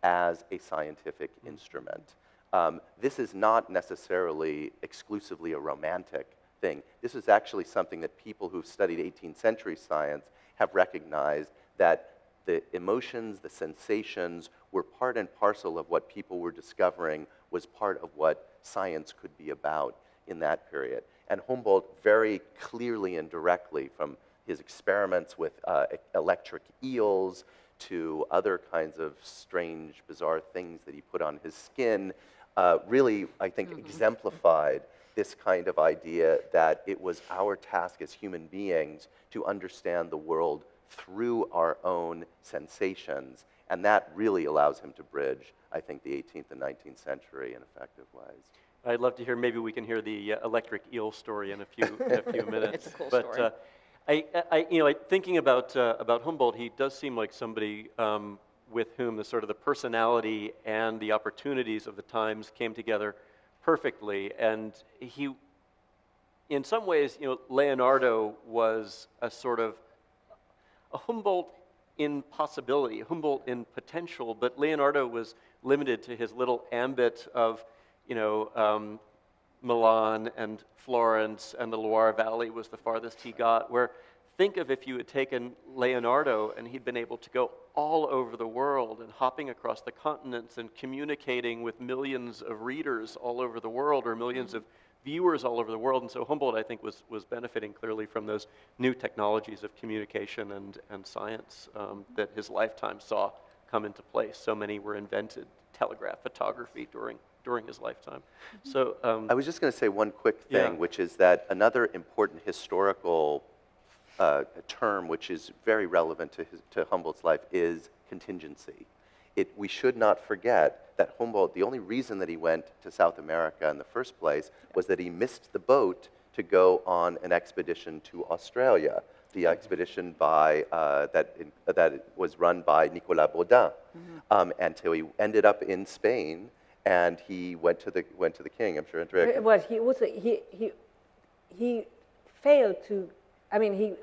as a scientific mm. instrument. Um, this is not necessarily exclusively a romantic thing. This is actually something that people who've studied 18th century science have recognized that the emotions, the sensations were part and parcel of what people were discovering was part of what science could be about in that period. And Humboldt very clearly and directly, from his experiments with uh, electric eels to other kinds of strange, bizarre things that he put on his skin, uh, really, I think, mm-hmm. exemplified this kind of idea that it was our task as human beings to understand the world through our own sensations. And that really allows him to bridge, I think, the 18th and 19th century in effective ways. I'd love to hear, maybe we can hear the uh, electric eel story in a few, (laughs) in a few minutes. it's a cool but, story. Uh, I, I, you know, like thinking about, uh, about Humboldt, he does seem like somebody um, with whom the sort of the personality and the opportunities of the times came together perfectly. And he, in some ways, you know, Leonardo was a sort of a Humboldt in possibility, Humboldt in potential, but Leonardo was limited to his little ambit of, you know, um, Milan and Florence and the Loire Valley was the farthest he got, where think of if you had taken Leonardo and he'd been able to go all over the world and hopping across the continents and communicating with millions of readers all over the world or 1000000s of viewers all over the world. And so Humboldt, I think, was, was benefiting clearly from those new technologies of communication and, and science um, that his lifetime saw come into place. So many were invented, telegraph, photography during during his lifetime. Mm-hmm. So um, I was just going to say one quick thing, yeah. which is that another important historical uh, term, which is very relevant to, his, to Humboldt's life, is contingency. It, we should not forget that Humboldt, the only reason that he went to South America in the first place was that he missed the boat to go on an expedition to Australia, the mm-hmm. expedition by, uh, that, in, that was run by Nicolas Baudin, mm-hmm. um, until he ended up in Spain and he went to the went to the king. I'm sure Andrea. Well, he also he he he failed to. I mean, he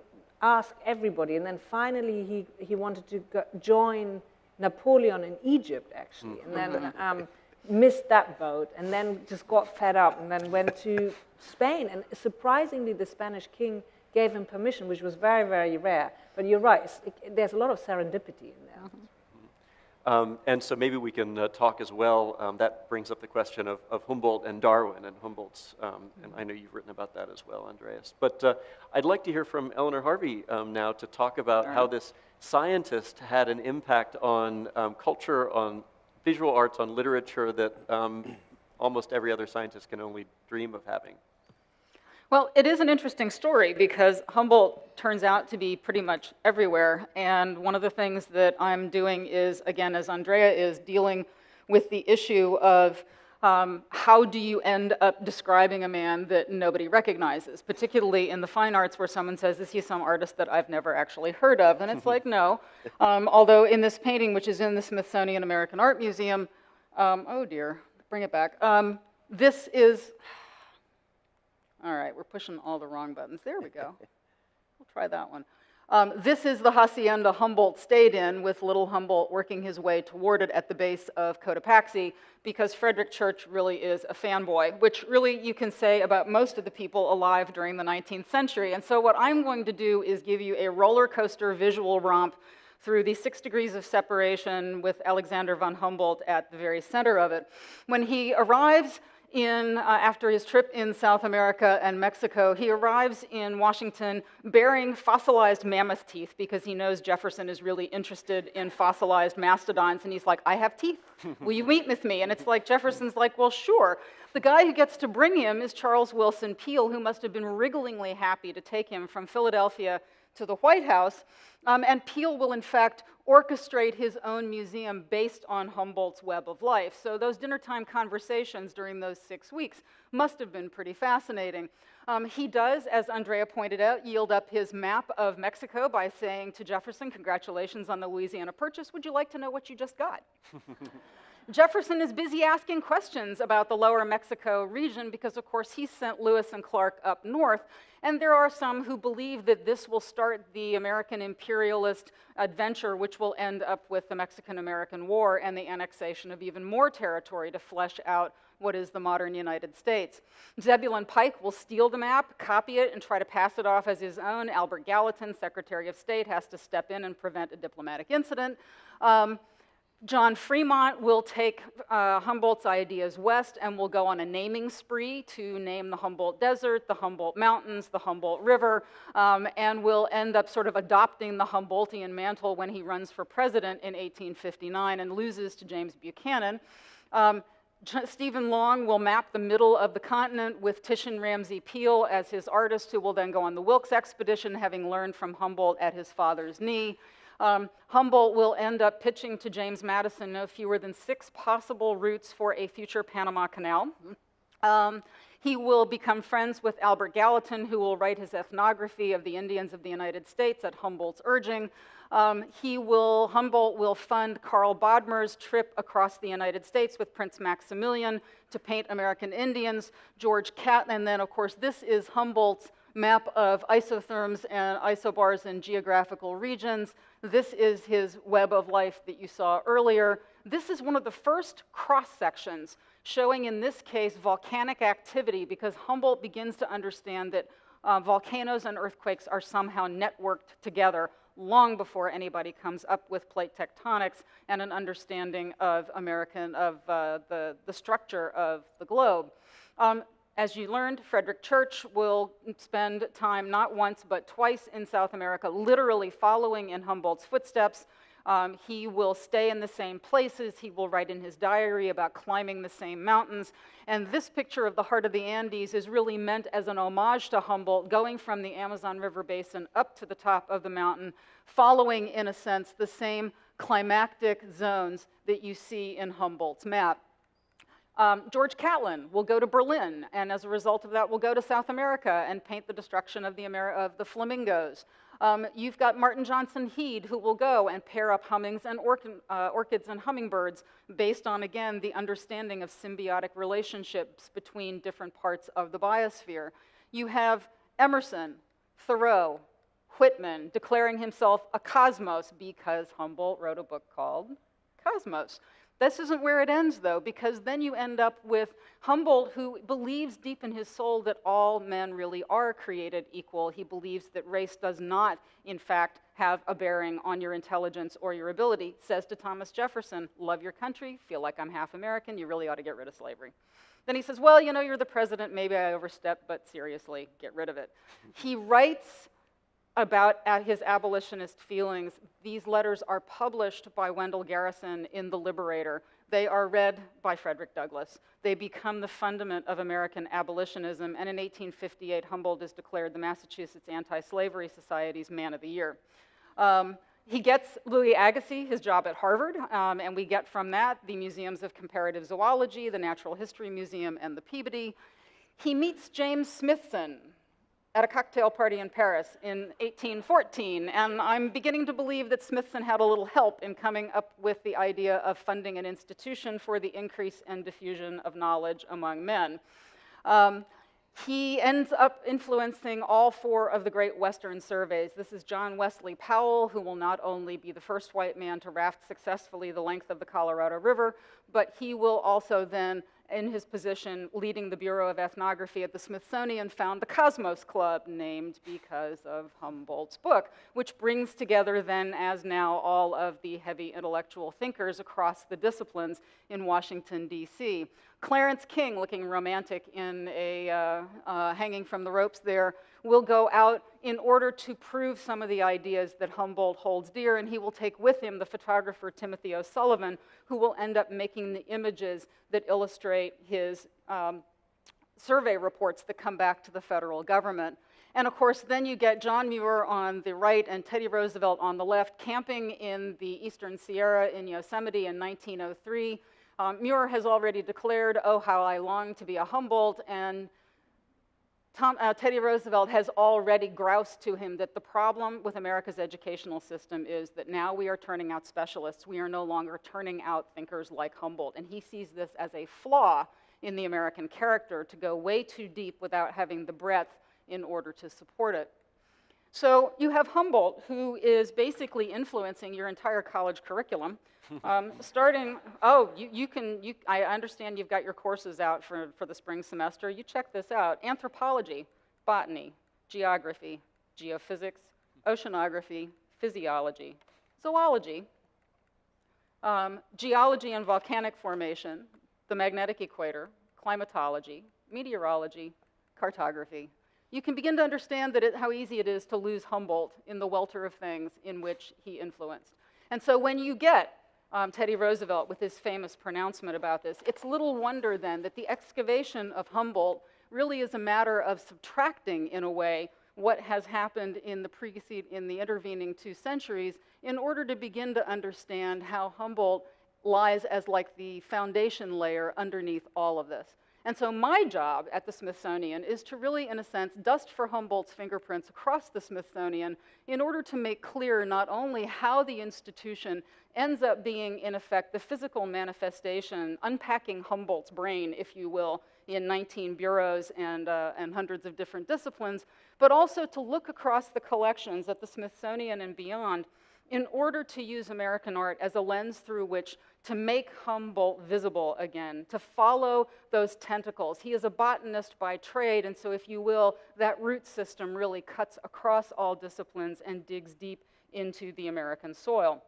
asked everybody, and then finally he he wanted to go, join Napoleon in Egypt actually, and then mm-hmm. um, missed that boat, and then just got fed up, and then went to Spain. And surprisingly, the Spanish king gave him permission, which was very very rare. But you're right. It, there's a lot of serendipity in there. Um, and so maybe we can uh, talk as well. Um, that brings up the question of, of Humboldt and Darwin and Humboldt's, um, and I know you've written about that as well, Andreas. But uh, I'd like to hear from Eleanor Harvey um, now to talk about right. how this scientist had an impact on um, culture, on visual arts, on literature that um, almost every other scientist can only dream of having. Well, it is an interesting story because Humboldt turns out to be pretty much everywhere. And one of the things that I'm doing is, again, as Andrea is, dealing with the issue of um, how do you end up describing a man that nobody recognizes, particularly in the fine arts where someone says, is he some artist that I've never actually heard of? And it's (laughs) like, no. Um, although in this painting, which is in the Smithsonian American Art Museum, um, oh dear, bring it back. Um, this is, all right, we're pushing all the wrong buttons. There we go. (laughs) We'll try that one. Um, this is the hacienda Humboldt stayed in, with little Humboldt working his way toward it at the base of Cotopaxi, because Frederic Church really is a fanboy, which really you can say about most of the people alive during the 19th century. And so what I'm going to do is give you a roller coaster visual romp through the six degrees of separation with Alexander von Humboldt at the very center of it. When he arrives in, uh, after his trip in South America and Mexico, he arrives in Washington bearing fossilized mammoth teeth because he knows Jefferson is really interested in fossilized mastodons. And he's like, I have teeth. (laughs) Will you meet with me? And it's like, Jefferson's like, well, sure. The guy who gets to bring him is Charles Willson Peale, who must have been wrigglingly happy to take him from Philadelphia to the White House. Um, and Peale will, in fact, orchestrate his own museum based on Humboldt's web of life. So those dinnertime conversations during those six weeks must have been pretty fascinating. Um, he does, as Andrea pointed out, yield up his map of Mexico by saying to Jefferson, congratulations on the Louisiana Purchase. Would you like to know what you just got? (laughs) Jefferson is busy asking questions about the lower Mexico region because, of course, he sent Lewis and Clark up north. And there are some who believe that this will start the American imperialist adventure, which will end up with the Mexican American War and the annexation of even more territory to flesh out what is the modern United States. Zebulon Pike will steal the map, copy it, and try to pass it off as his own. Albert Gallatin, Secretary of State, has to step in and prevent a diplomatic incident. Um, John Fremont will take uh, Humboldt's ideas west and will go on a naming spree to name the Humboldt Desert, the Humboldt Mountains, the Humboldt River, um, and will end up sort of adopting the Humboldtian mantle when he runs for president in 1859 and loses to James Buchanan. Um, Stephen Long will map the middle of the continent with Titian Ramsay Peale as his artist, who will then go on the Wilkes expedition, having learned from Humboldt at his father's knee. Um, Humboldt will end up pitching to James Madison no fewer than six possible routes for a future Panama Canal. Um, he will become friends with Albert Gallatin, who will write his ethnography of the Indians of the United States at Humboldt's urging. Um, he will, Humboldt will fund Carl Bodmer's trip across the United States with Prince Maximilian to paint American Indians. George Catlin, and then of course this is Humboldt's map of isotherms and isobars in geographical regions. This is his web of life that you saw earlier. This is one of the first cross sections showing, in this case, volcanic activity because Humboldt begins to understand that uh, volcanoes and earthquakes are somehow networked together long before anybody comes up with plate tectonics and an understanding of American, of uh, the, the structure of the globe. Um, as you learned, Frederic Church will spend time not once but twice in South America, literally following in Humboldt's footsteps. Um, he will stay in the same places. He will write in his diary about climbing the same mountains. And this picture of the heart of the Andes is really meant as an homage to Humboldt, going from the Amazon River Basin up to the top of the mountain, following, in a sense, the same climactic zones that you see in Humboldt's map. Um, George Catlin will go to Berlin, and as a result of that, will go to South America and paint the destruction of the, Amer of the flamingos. Um, you've got Martin Johnson Heade, who will go and pair up hummings and uh, orchids and hummingbirds based on, again, the understanding of symbiotic relationships between different parts of the biosphere. You have Emerson, Thoreau, Whitman declaring himself a cosmos because Humboldt wrote a book called Cosmos. This isn't where it ends, though, because then you end up with Humboldt, who believes deep in his soul that all men really are created equal. He believes that race does not, in fact, have a bearing on your intelligence or your ability. Says to Thomas Jefferson, Love your country, feel like I'm half American, you really ought to get rid of slavery. Then he says, Well, you know, you're the president, maybe I overstepped, but seriously, get rid of it. he writes about his abolitionist feelings. These letters are published by Wendell Garrison in The Liberator. They are read by Frederick Douglass. They become the fundament of American abolitionism, and in 1858, Humboldt is declared the Massachusetts Anti-Slavery Society's Man of the Year. Um, he gets Louis Agassiz his job at Harvard, um, and we get from that the Museums of Comparative Zoology, the Natural History Museum, and the Peabody. He meets James Smithson at a cocktail party in Paris in 1814, and I'm beginning to believe that Smithson had a little help in coming up with the idea of funding an institution for the increase and diffusion of knowledge among men. Um, he ends up influencing all four of the great Western surveys. This is John Wesley Powell, who will not only be the first white man to raft successfully the length of the Colorado River, but he will also then in his position leading the Bureau of Ethnography at the Smithsonian, found the Cosmos Club, named because of Humboldt's book, which brings together then, as now, all of the heavy intellectual thinkers across the disciplines in Washington, D.C. Clarence King, looking romantic in a uh, uh, hanging from the ropes there, will go out in order to prove some of the ideas that Humboldt holds dear, and he will take with him the photographer Timothy O'Sullivan, who will end up making the images that illustrate his um, survey reports that come back to the federal government. And of course, then you get John Muir on the right and Teddy Roosevelt on the left, camping in the eastern Sierra in Yosemite in 1903. Um, Muir has already declared, oh, how I long to be a Humboldt, and Tom, uh, Teddy Roosevelt has already groused to him that the problem with America's educational system is that now we are turning out specialists. We are no longer turning out thinkers like Humboldt. And he sees this as a flaw in the American character to go way too deep without having the breadth in order to support it. So you have Humboldt, who is basically influencing your entire college curriculum. (laughs) Um, starting, oh, you, you can, you, I understand you've got your courses out for, for the spring semester. You check this out. Anthropology, botany, geography, geophysics, oceanography, physiology, zoology, um, geology and volcanic formation, the magnetic equator, climatology, meteorology, cartography, you can begin to understand that it, how easy it is to lose Humboldt in the welter of things in which he influenced. And so when you get um, Teddy Roosevelt with his famous pronouncement about this, it's little wonder then that the excavation of Humboldt really is a matter of subtracting, in a way, what has happened in the precede, in the intervening two centuries in order to begin to understand how Humboldt lies as like the foundation layer underneath all of this. And so my job at the Smithsonian is to really, in a sense, dust for Humboldt's fingerprints across the Smithsonian in order to make clear not only how the institution ends up being, in effect, the physical manifestation, unpacking Humboldt's brain, if you will, in 19 bureaus and, uh, and hundreds of different disciplines, but also to look across the collections at the Smithsonian and beyond in order to use American art as a lens through which to make Humboldt visible again, to follow those tentacles. He is a botanist by trade, and so, if you will, that root system really cuts across all disciplines and digs deep into the American soil.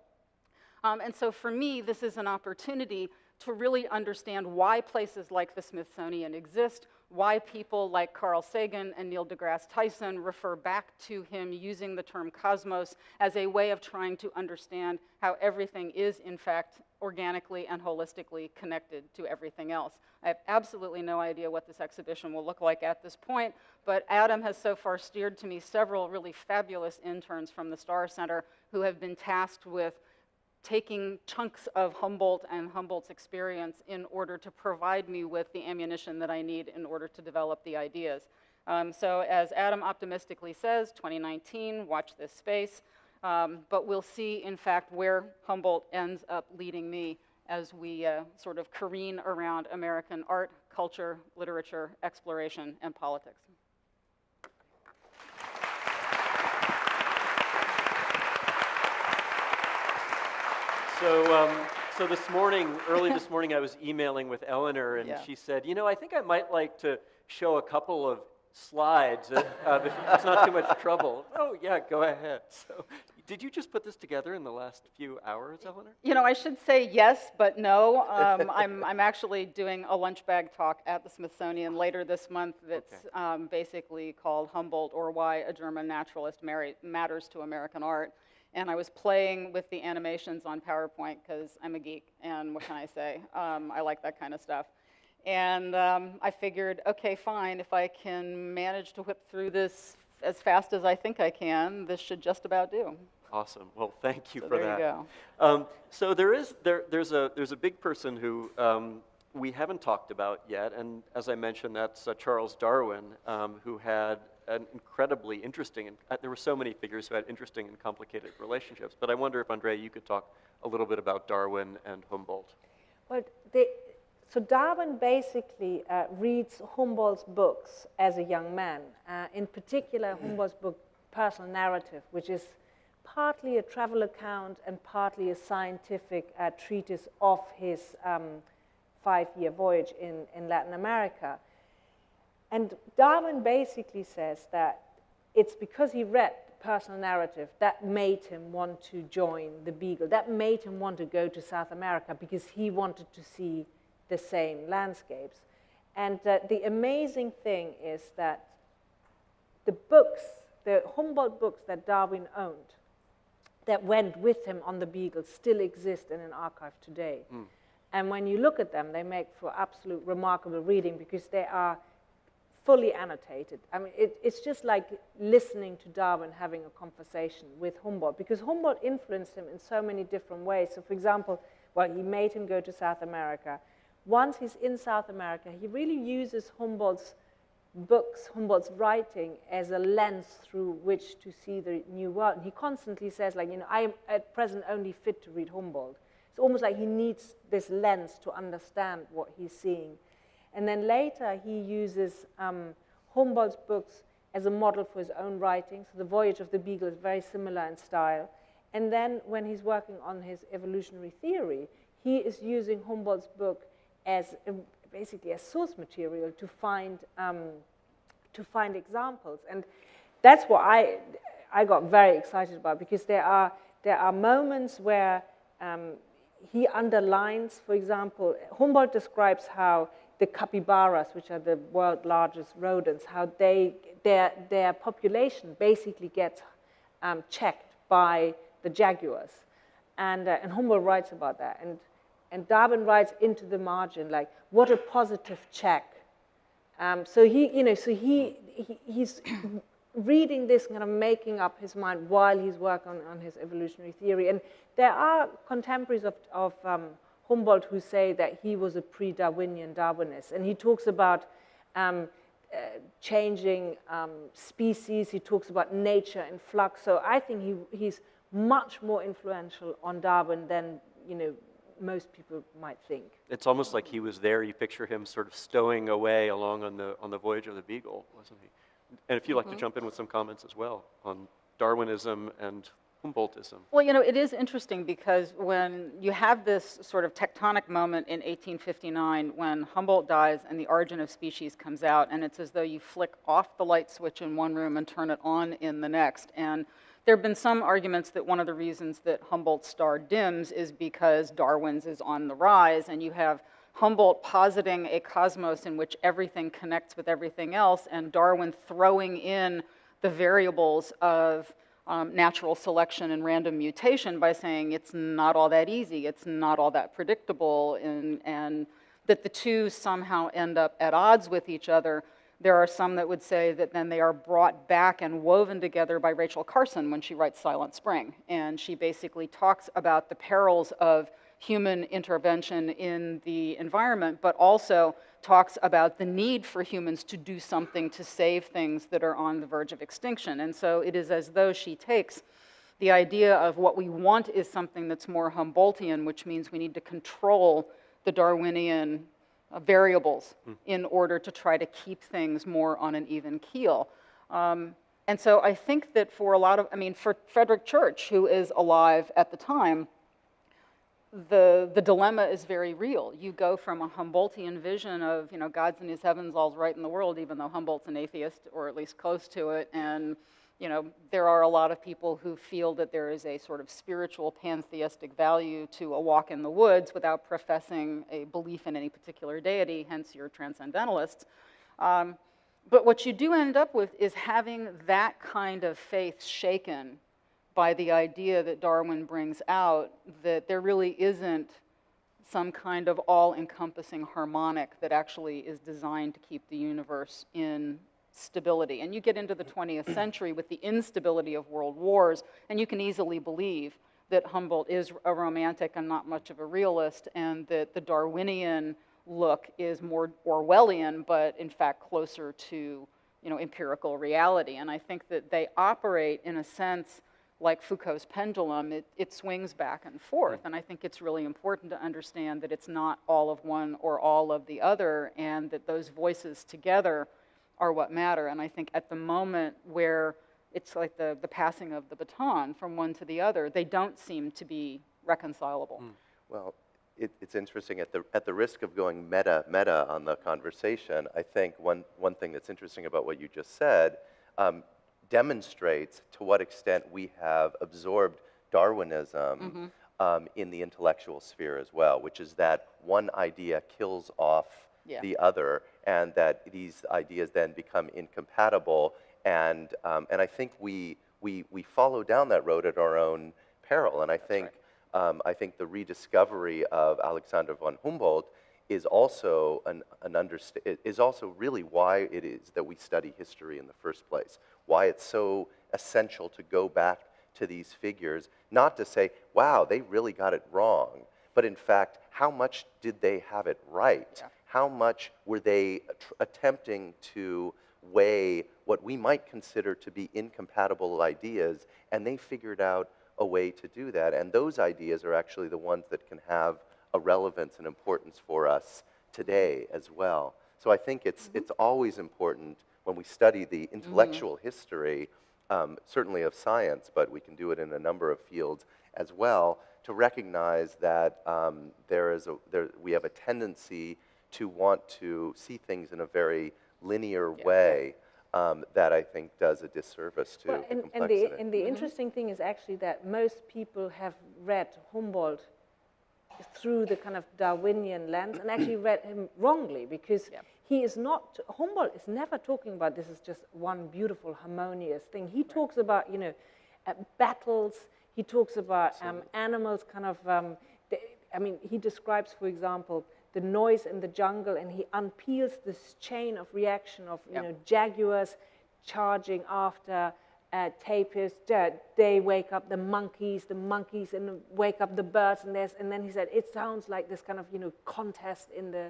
Um, and so, for me, this is an opportunity to really understand why places like the Smithsonian exist, why people like Carl Sagan and Neil deGrasse Tyson refer back to him using the term cosmos as a way of trying to understand how everything is, in fact, organically and holistically connected to everything else. I have absolutely no idea what this exhibition will look like at this point, but Adam has so far steered to me several really fabulous interns from the Starr Center who have been tasked with taking chunks of Humboldt and Humboldt's experience in order to provide me with the ammunition that I need in order to develop the ideas. Um, so as Adam optimistically says, 2019, watch this space. Um, but we'll see, in fact, where Humboldt ends up leading me as we uh, sort of careen around American art, culture, literature, exploration, and politics. So, um, so this morning, early this morning, I was emailing with Eleanor, and Yeah. she said, "You know, I think I might like to show a couple of slides uh, uh, if it's not too much trouble." oh yeah, go ahead. (laughs) So, did you just put this together in the last few hours, Eleanor? You know, I should say yes, but no. Um, (laughs) I'm, I'm actually doing a lunch bag talk at the Smithsonian later this month that's Okay. um, basically called Humboldt or Why a German Naturalist Matters to American Art. and I was playing with the animations on PowerPoint because I'm a geek, and what can I say? Um, I like that kind of stuff. And um, I figured, okay, fine, if I can manage to whip through this as fast as I think I can, this should just about do. Awesome. Well, thank you So for there you that. go. Um, so there is there, there's a there's a big person who um, we haven't talked about yet, and as I mentioned, that's uh, Charles Darwin, um, who had an incredibly interesting and uh, there were so many figures who had interesting and complicated relationships. But I wonder if Andrea, you could talk a little bit about Darwin and Humboldt. Well, they, so Darwin basically uh, reads Humboldt's books as a young man. Uh, in particular, Humboldt's book, Personal Narrative, which is partly a travel account and partly a scientific uh, treatise of his um, five-year voyage in, in Latin America. And Darwin basically says that it's because he read the personal narrative that made him want to join the Beagle, that made him want to go to South America because he wanted to see the same landscapes. And uh, the amazing thing is that the books, the Humboldt books that Darwin owned, that went with him on the Beagle still exist in an archive today. Hmm. And when you look at them, they make for absolute remarkable reading because they are fully annotated. I mean, it, it's just like listening to Darwin having a conversation with Humboldt because Humboldt influenced him in so many different ways. So, for example, well, he made him go to South America. Once he's in South America, he really uses Humboldt's books, Humboldt's writing as a lens through which to see the new world. And he constantly says, like, you know, I am at present only fit to read Humboldt. It's almost like he needs this lens to understand what he's seeing. And then later, he uses um, Humboldt's books as a model for his own writing. So the Voyage of the Beagle is very similar in style. And then when he's working on his evolutionary theory, he is using Humboldt's book as a, basically as source material to find um, to find examples. And that's what I I got very excited about because there are there are moments where um, he underlines, for example, Humboldt describes how the capybaras, which are the world's largest rodents, how they their their population basically gets um, checked by the jaguars, and uh, and Humboldt writes about that, and and Darwin writes into the margin like, what a positive check. Um, so he, you know, so he, he he's (clears throat) reading this, kind of making up his mind while he's working on, on his evolutionary theory. And there are contemporaries of, of um, Humboldt who say that he was a pre-Darwinian Darwinist. And he talks about um, uh, changing um, species. He talks about nature in flux. So I think he, he's much more influential on Darwin than, you know, most people might think. It's almost like he was there. You picture him sort of stowing away along on the on the voyage of the Beagle, wasn't he? And if you'd like to mm-hmm. jump in with some comments as well on Darwinism and Humboldtism. Well, you know, it is interesting because when you have this sort of tectonic moment in 1859 when Humboldt dies and The Origin of Species comes out, and it's as though you flick off the light switch in one room and turn it on in the next. And there have been some arguments that one of the reasons that Humboldt's star dims is because Darwin's is on the rise, and you have Humboldt positing a cosmos in which everything connects with everything else, and Darwin throwing in the variables of um, natural selection and random mutation by saying it's not all that easy, it's not all that predictable, and, and that the two somehow end up at odds with each other. There are some that would say that then they are brought back and woven together by Rachel Carson when she writes Silent Spring. And she basically talks about the perils of human intervention in the environment, but also talks about the need for humans to do something to save things that are on the verge of extinction. And so it is as though she takes the idea of what we want is something that's more Humboldtian, which means we need to control the Darwinian uh, variables in order to try to keep things more on an even keel. Um, and so I think that for a lot of, I mean, for Frederic Church, who is alive at the time, the, the dilemma is very real. You go from a Humboldtian vision of, you know, God's in his heavens, all's right in the world, even though Humboldt's an atheist, or at least close to it, and, you know, there are a lot of people who feel that there is a sort of spiritual pantheistic value to a walk in the woods without professing a belief in any particular deity, hence your transcendentalists. Um, but what you do end up with is having that kind of faith shaken by the idea that Darwin brings out that there really isn't some kind of all-encompassing harmonic that actually is designed to keep the universe in stability. And you get into the 20th century with the instability of world wars, and you can easily believe that Humboldt is a romantic and not much of a realist, and that the Darwinian look is more Orwellian, but in fact closer to you know, empirical reality. And I think that they operate in a sense like Foucault's pendulum, it, it swings back and forth. Hmm. And I think it's really important to understand that it's not all of one or all of the other, and that those voices together are what matter. And I think at the moment where it's like the, the passing of the baton from one to the other, they don't seem to be reconcilable. Well, it, it's interesting. At the, at the risk of going meta meta on the conversation, I think one, one thing that's interesting about what you just said um, demonstrates to what extent we have absorbed Darwinism um, in the intellectual sphere as well, which is that one idea kills off Yeah. the other, and that these ideas then become incompatible. And, um, and I think we, we, we follow down that road at our own peril. And I think, um, I think the rediscovery of Alexander von Humboldt is also an, an understa- is also really why it is that we study history in the first place. Why it's so essential to go back to these figures, not to say, wow, they really got it wrong, but in fact, how much did they have it right? Yeah. How much were they attempting to weigh what we might consider to be incompatible ideas, and they figured out a way to do that. And those ideas are actually the ones that can have a relevance and importance for us today as well. So I think it's, it's always important when we study the intellectual history, um, certainly of science, but we can do it in a number of fields as well, to recognize that um, there is a, there, we have a tendency to want to see things in a very linear way um, that I think does a disservice to Well, the and, and complexity. the, and the interesting thing is actually that most people have read Humboldt through the kind of Darwinian lens and actually read him wrongly because Yeah. he is not, Humboldt is never talking about this is just one beautiful, harmonious thing. He talks about, you know, uh, battles, he talks about um, animals kind of, um, the, I mean, he describes, for example, the noise in the jungle and he unpeels this chain of reaction of, you Yeah. know, jaguars charging after uh, tapirs. They- They wake up the monkeys, the monkeys and wake up the birds, and there's and then he said it sounds like this kind of you know contest in the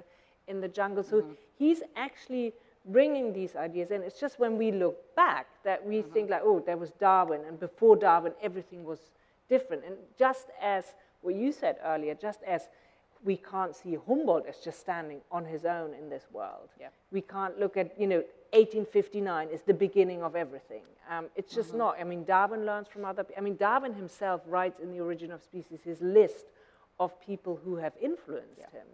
in the jungle. So he's actually bringing these ideas in. It's just when we look back that we think like, oh, there was Darwin, and before Darwin everything was different. And just as what you said earlier, just as we can't see Humboldt as just standing on his own in this world. Yeah. We can't look at, you know, 1859 is the beginning of everything. Um, it's just Mm-hmm. not. I mean, Darwin learns from other. I mean, Darwin himself writes in The Origin of Species his list of people who have influenced him,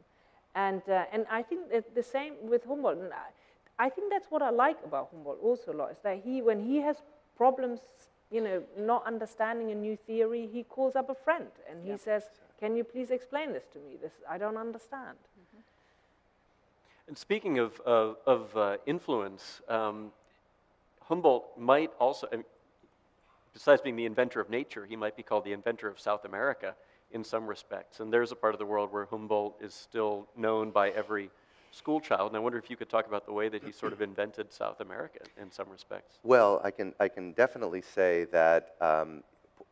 and uh, and I think that the same with Humboldt. And I, I think that's what I like about Humboldt also a lot is that he, when he has problems, you know, not understanding a new theory, he calls up a friend and he says, "Can you please explain this to me? This I don't understand." And speaking of, of, of uh, influence, um, Humboldt might also, besides being the inventor of nature, he might be called the inventor of South America in some respects. And there's a part of the world where Humboldt is still known by every school child. And I wonder if you could talk about the way that he sort of invented South America in some respects. Well, I can, I can definitely say that um,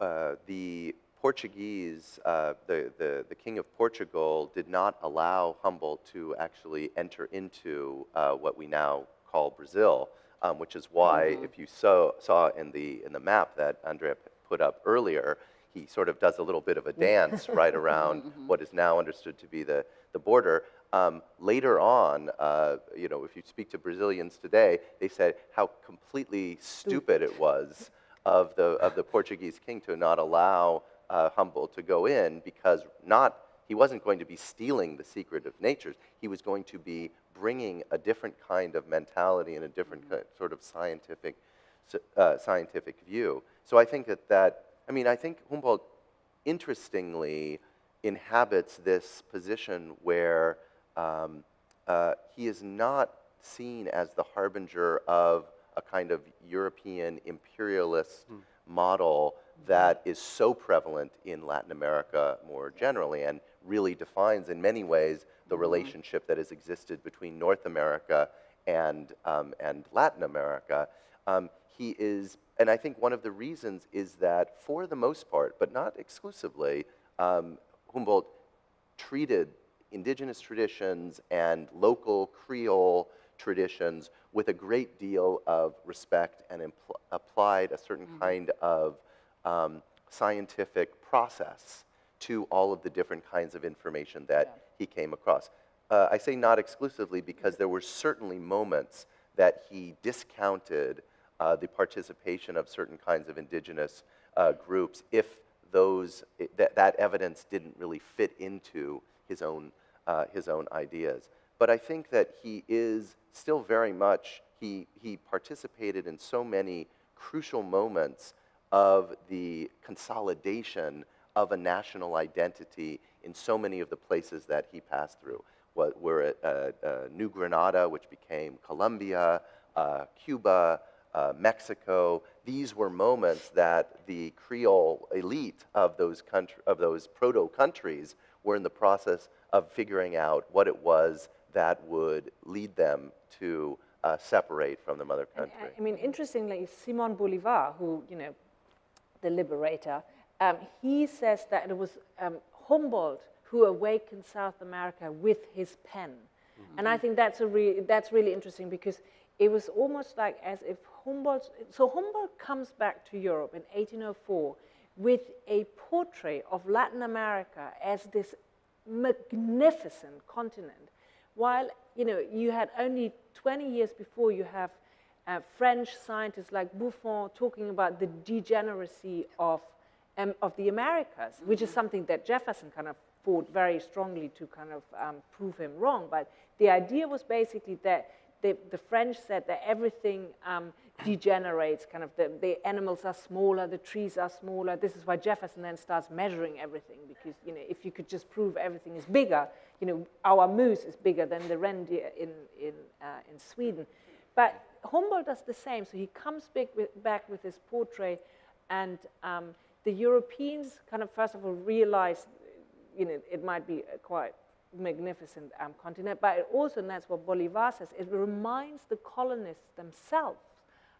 uh, the Portuguese, uh, the, the, the King of Portugal, did not allow Humboldt to actually enter into uh, what we now call Brazil, um, which is why, if you saw, saw in, the, in the map that Andrea put up earlier, he sort of does a little bit of a dance (laughs) right around what is now understood to be the, the border. Um, later on, uh, you know, if you speak to Brazilians today, they said how completely stupid it was of the, of the Portuguese king to not allow uh, Humboldt to go in because not, he wasn't going to be stealing the secret of natures. He was going to be bringing a different kind of mentality and a different ki- sort of scientific, uh, scientific view. So I think that that, I mean, I think Humboldt interestingly inhabits this position where um, uh, he is not seen as the harbinger of a kind of European imperialist model that is so prevalent in Latin America more generally and really defines in many ways the relationship that has existed between North America and, um, and Latin America. Um, he is, and I think one of the reasons is that for the most part, but not exclusively, um, Humboldt treated indigenous traditions and local Creole traditions with a great deal of respect and impl- applied a certain kind of um, scientific process to all of the different kinds of information that he came across. Uh, I say not exclusively because there were certainly moments that he discounted uh, the participation of certain kinds of indigenous uh, groups if those, that, that evidence didn't really fit into his own, uh, his own ideas. But I think that he is still very much, he, he participated in so many crucial moments of the consolidation of a national identity in so many of the places that he passed through. What were at uh, uh, New Granada, which became Colombia, uh, Cuba, uh, Mexico. These were moments that the Creole elite of those, country, of those proto countries were in the process of figuring out what it was that would lead them to uh, separate from the mother country. uh, I mean, interestingly, Simon Bolivar, who, you know, the liberator, um, he says that it was um, Humboldt who awakened South America with his pen. And I think that's, a re- that's really interesting because it was almost like as if Humboldt, so Humboldt comes back to Europe in 1804 with a portrait of Latin America as this magnificent continent while you know you had only 20 years before you have uh, French scientists like Buffon talking about the degeneracy of um, of the Americas, which is something that Jefferson kind of fought very strongly to kind of um, prove him wrong. But the idea was basically that the, the French said that everything um, degenerates, kind of the, the animals are smaller, the trees are smaller. This is why Jefferson then starts measuring everything, because you know, if you could just prove everything is bigger, you know, our moose is bigger than the reindeer in, in, uh, in Sweden. But Humboldt does the same, so he comes back with, back with his portrait, and um, the Europeans kind of first of all realize, you know, it might be a quite magnificent um, continent, but it also, and that's what Bolivar says, it reminds the colonists themselves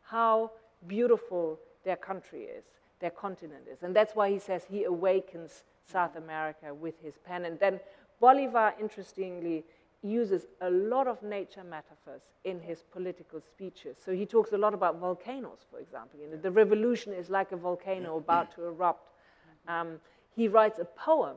how beautiful their country is, their continent is. And that's why he says he awakens South America with his pen. And then Bolivar, interestingly, uses a lot of nature metaphors in his political speeches. So he talks a lot about volcanoes, for example. You know, the revolution is like a volcano about to erupt. Um, he writes a poem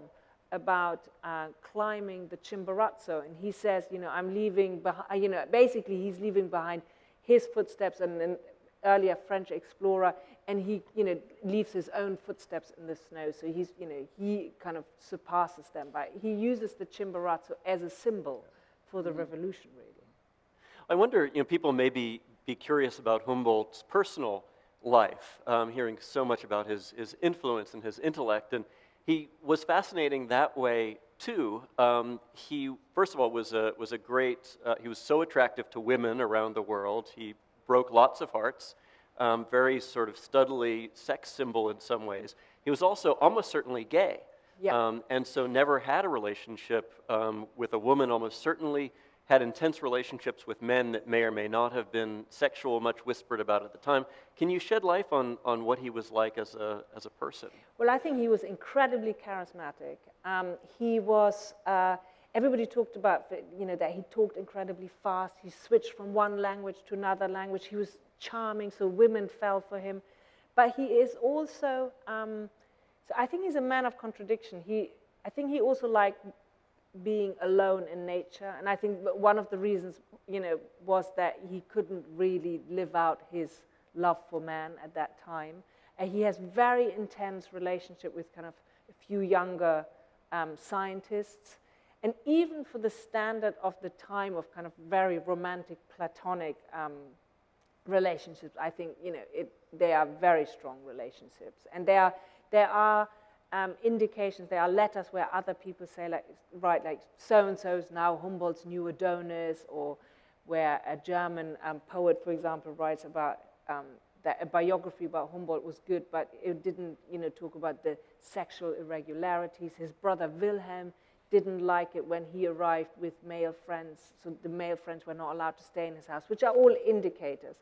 about uh, climbing the Chimborazo, and he says, you know, I'm leaving behind, you know, basically he's leaving behind his footsteps and an earlier French explorer, and he, you know, leaves his own footsteps in the snow. So he's, you know, he kind of surpasses them by, he uses the Chimborazo as a symbol for the revolution, really. I wonder, you know, people may be, be curious about Humboldt's personal life, um, hearing so much about his, his influence and his intellect. And he was fascinating that way, too. Um, he, first of all, was a, was a great, uh, he was so attractive to women around the world. He broke lots of hearts, um, very sort of studily sex symbol in some ways. He was also almost certainly gay. Yeah. Um, and so never had a relationship um, with a woman, almost certainly had intense relationships with men that may or may not have been sexual, much whispered about at the time. Can you shed light on, on what he was like as a, as a person? Well, I think he was incredibly charismatic. Um, he was, uh, everybody talked about, you know, that he talked incredibly fast. He switched from one language to another language. He was charming, so women fell for him. But he is also, um, so I think he's a man of contradiction. He, I think he also liked being alone in nature. And I think one of the reasons, you know, was that he couldn't really live out his love for man at that time. And he has very intense relationship with kind of a few younger um, scientists. And even for the standard of the time of kind of very romantic, platonic um, relationships, I think, you know, it, they are very strong relationships. And there are, there are um, indications, there are letters where other people say, like, right, like, so-and-so is now Humboldt's new Adonis, or where a German um, poet, for example, writes about um, that a biography about Humboldt was good, but it didn't, you know, talk about the sexual irregularities. His brother Wilhelm didn't like it when he arrived with male friends, so the male friends were not allowed to stay in his house, which are all indicators.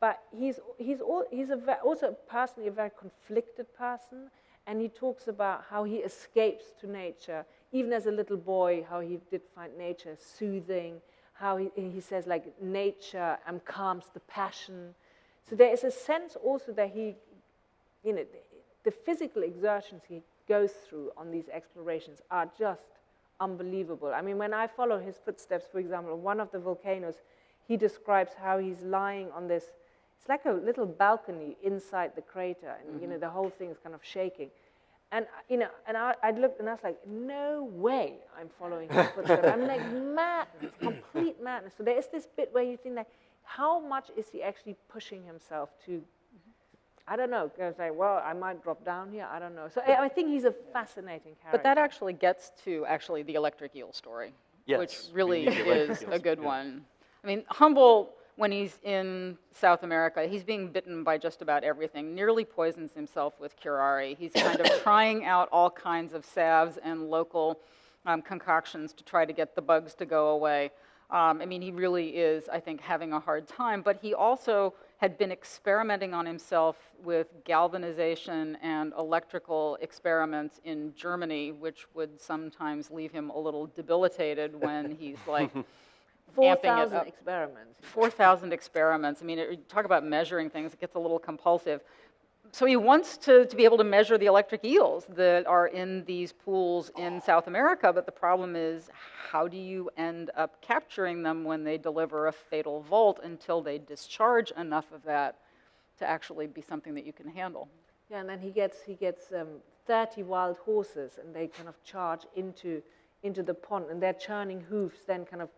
But he's, he's, all, he's a also personally a very conflicted person, and he talks about how he escapes to nature, even as a little boy, how he did find nature soothing, how he, he says, like, nature um, calms the passion. So there is a sense also that he, you know, the, the physical exertions he goes through on these explorations are just unbelievable. I mean, when I follow his footsteps, for example, on one of the volcanoes, he describes how he's lying on this, it's like a little balcony inside the crater, and, you know, mm-hmm. the whole thing is kind of shaking. And, you know, and I, I looked and I was like, no way I'm following his footsteps. I'm like, madness, complete madness. So there is this bit where you think like, how much is he actually pushing himself to I don't know. I was like, well, I might drop down here. I don't know. So I, I think he's a fascinating character. But that actually gets to actually the electric eel story, which Yes, we really need the electric is a good yeah. one. I mean, Humboldt, when he's in South America, he's being bitten by just about everything, nearly poisons himself with curare. He's kind of (coughs) trying out all kinds of salves and local um, concoctions to try to get the bugs to go away. Um, I mean, he really is, I think, having a hard time, but he also had been experimenting on himself with galvanization and electrical experiments in Germany, which would sometimes leave him a little debilitated when he's like (laughs) 4,000 experiments. 4,000 experiments. I mean, it, talk about measuring things, it gets a little compulsive. So he wants to, to be able to measure the electric eels that are in these pools in South America, but the problem is how do you end up capturing them when they deliver a fatal volt until they discharge enough of that to actually be something that you can handle? Yeah, and then he gets he gets um, 30 wild horses, and they kind of charge into into the pond, and their churning hoofs then kind of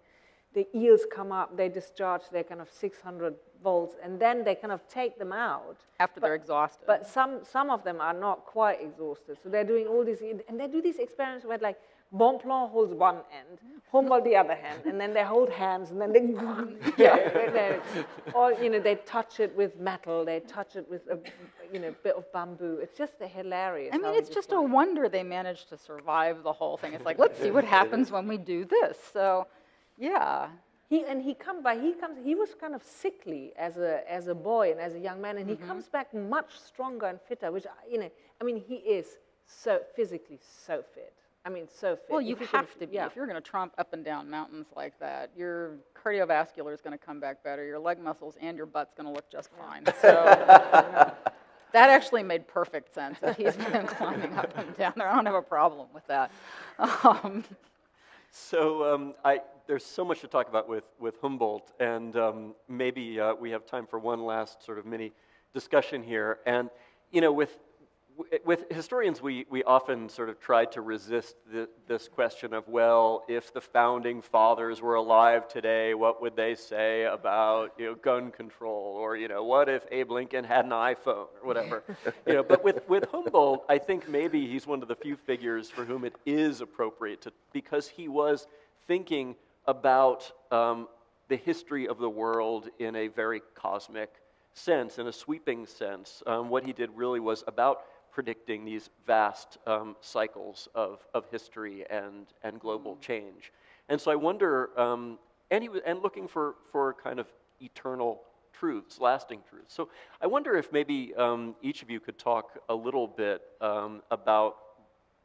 the eels come up, they discharge their kind of 600 volts, and then they kind of take them out. After they're exhausted. But some some of them are not quite exhausted, so they're doing all these, and they do these experiments where like Bonpland holds one end, Humboldt the other hand, and then they hold hands, and then they, (laughs) yeah, they- they- or you know they touch it with metal, they touch it with a you know bit of bamboo. It's just hilarious. I mean, it's just a wonder they managed to survive the whole thing. It's like, let's see what happens when we do this. So, yeah. He and he come by. He comes. He was kind of sickly as a as a boy and as a young man, and he Mm-hmm. comes back much stronger and fitter. Which you know, I mean, he is so physically so fit. I mean, so fit. Well, you If he can- have to be. Yeah. If you're going to tromp up and down mountains like that, your cardiovascular is going to come back better, your leg muscles and your butt's going to look just fine. So (laughs) that actually made perfect sense. If he's been (laughs) climbing up and down there, I don't have a problem with that. (laughs) Um, So um, I, there's so much to talk about with, with Humboldt, and um, maybe uh, we have time for one last sort of mini discussion here. And you know, with with historians, we, we often sort of try to resist the, this question of, well, if the founding fathers were alive today, what would they say about you know, gun control? Or you know, what if Abe Lincoln had an iPhone or whatever? (laughs) you know, but with, with Humboldt, I think maybe he's one of the few figures for whom it is appropriate to, because he was thinking about um, the history of the world in a very cosmic sense, in a sweeping sense. Um, what he did really was about predicting these vast um, cycles of, of history and, and global change. And so I wonder, um, and, he was, and looking for, for kind of eternal truths, lasting truths. So I wonder if maybe um, each of you could talk a little bit um, about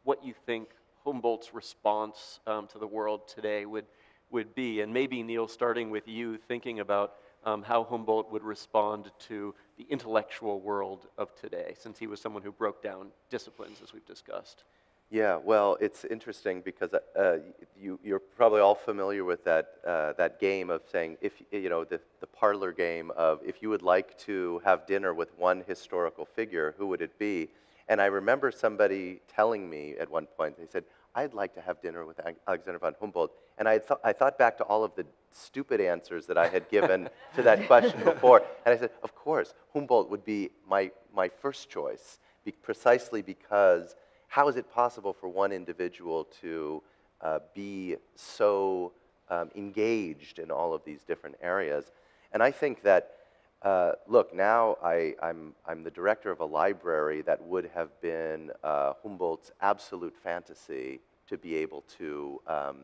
what you think Humboldt's response um, to the world today would, would be. And maybe, Neil, starting with you, thinking about um, how Humboldt would respond to the intellectual world of today, since he was someone who broke down disciplines, as we've discussed. Yeah, well, it's interesting because uh, you, you're probably all familiar with that, uh, that game of saying, if you know, the, the parlor game of if you would like to have dinner with one historical figure, who would it be? And I remember somebody telling me at one point, they said, I'd like to have dinner with Alexander von Humboldt. And I, th- I thought back to all of the stupid answers that I had given to that (laughs) question before. And I said, of course, Humboldt would be my, my first choice, be- precisely because how is it possible for one individual to uh, be so um, engaged in all of these different areas? And I think that uh, look, now I, I'm, I'm the director of a library that would have been uh, Humboldt's absolute fantasy to be able to, um,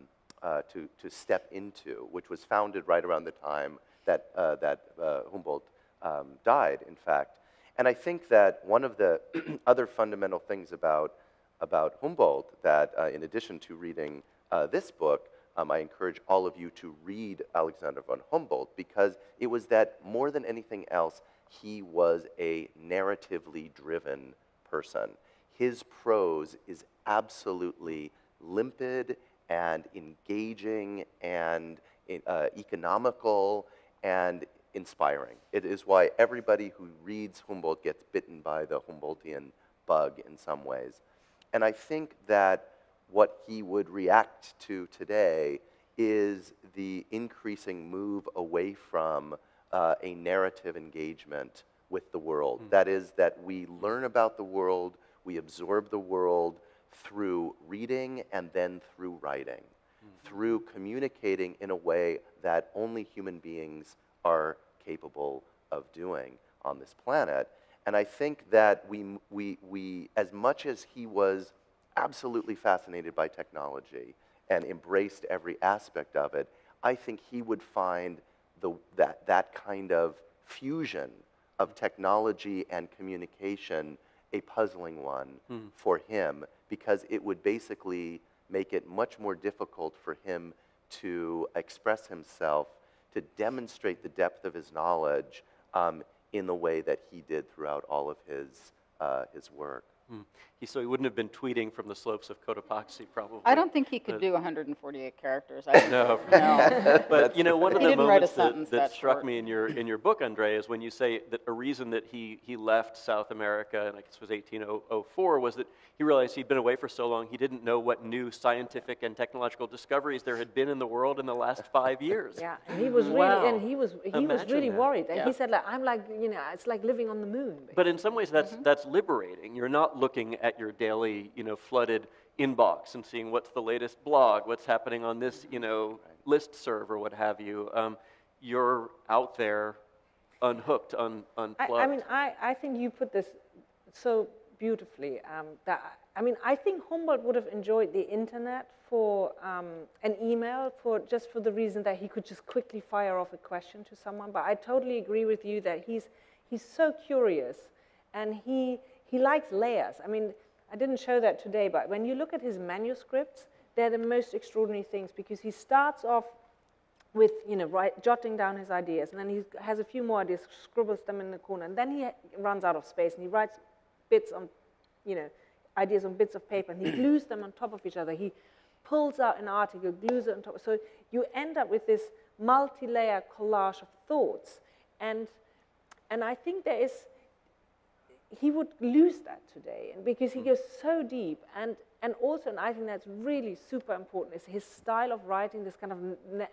uh, to, to step into, which was founded right around the time that, uh, that uh, Humboldt um, died, in fact. And I think that one of the (clears throat) other fundamental things about, about Humboldt that, uh, in addition to reading this book, um, I encourage all of you to read Alexander von Humboldt because it was that more than anything else, he was a narratively driven person. His prose is absolutely limpid and engaging and uh, economical and inspiring. It is why everybody who reads Humboldt gets bitten by the Humboldtian bug in some ways. And I think that what he would react to today is the increasing move away from uh, a narrative engagement with the world. Mm. That is, that we learn about the world, we absorb the world through reading and then through writing, Mm. through communicating in a way that only human beings are capable of doing on this planet. And I think that we, we, we as much as he was absolutely fascinated by technology and embraced every aspect of it, I think he would find the, that, that kind of fusion of technology and communication a puzzling one Hmm. for him because it would basically make it much more difficult for him to express himself, to demonstrate the depth of his knowledge um, in the way that he did throughout all of his, uh, his work. Hmm. He, so he wouldn't have been tweeting from the slopes of Cotopaxi, probably. I don't think he could Uh, do 148 characters. I, (laughs) No. no. (laughs) But you know, one of the didn't write a moments that, that that struck me in your in your book, Andrea, is when you say that a reason that he he left South America, and I guess it was 1804, was that he realized he'd been away for so long he didn't know what new scientific and technological discoveries there had been in the world in the last five years. (laughs) Yeah, and he was really, Wow. and he was, he was really that. worried. And Yeah. he said, like, I'm like, you know, it's like living on the moon. But in some ways, that's Mm-hmm. that's liberating. You're not looking at your daily, you know, flooded inbox and seeing what's the latest blog, what's happening on this, you know, list serve or what have you. Um, you're out there, unhooked, un, unplugged. I, I mean, I, I think you put this so beautifully. Um, that I mean, I think Humboldt would have enjoyed the internet for um, an email for just for the reason that he could just quickly fire off a question to someone. But I totally agree with you that he's he's so curious, and he he likes layers. I mean, I didn't show that today, but when you look at his manuscripts, they're the most extraordinary things because he starts off with you know write, jotting down his ideas, and then he has a few more ideas, scribbles them in the corner, and then he runs out of space, and he writes bits on, you know, ideas on bits of paper, and he (clears throat) glues them on top of each other. He pulls out an article, glues it on top. So you end up with this multi-layer collage of thoughts, and and I think there is he would lose that today and because he hmm. goes so deep and and also and i think that's really super important is his style of writing this kind of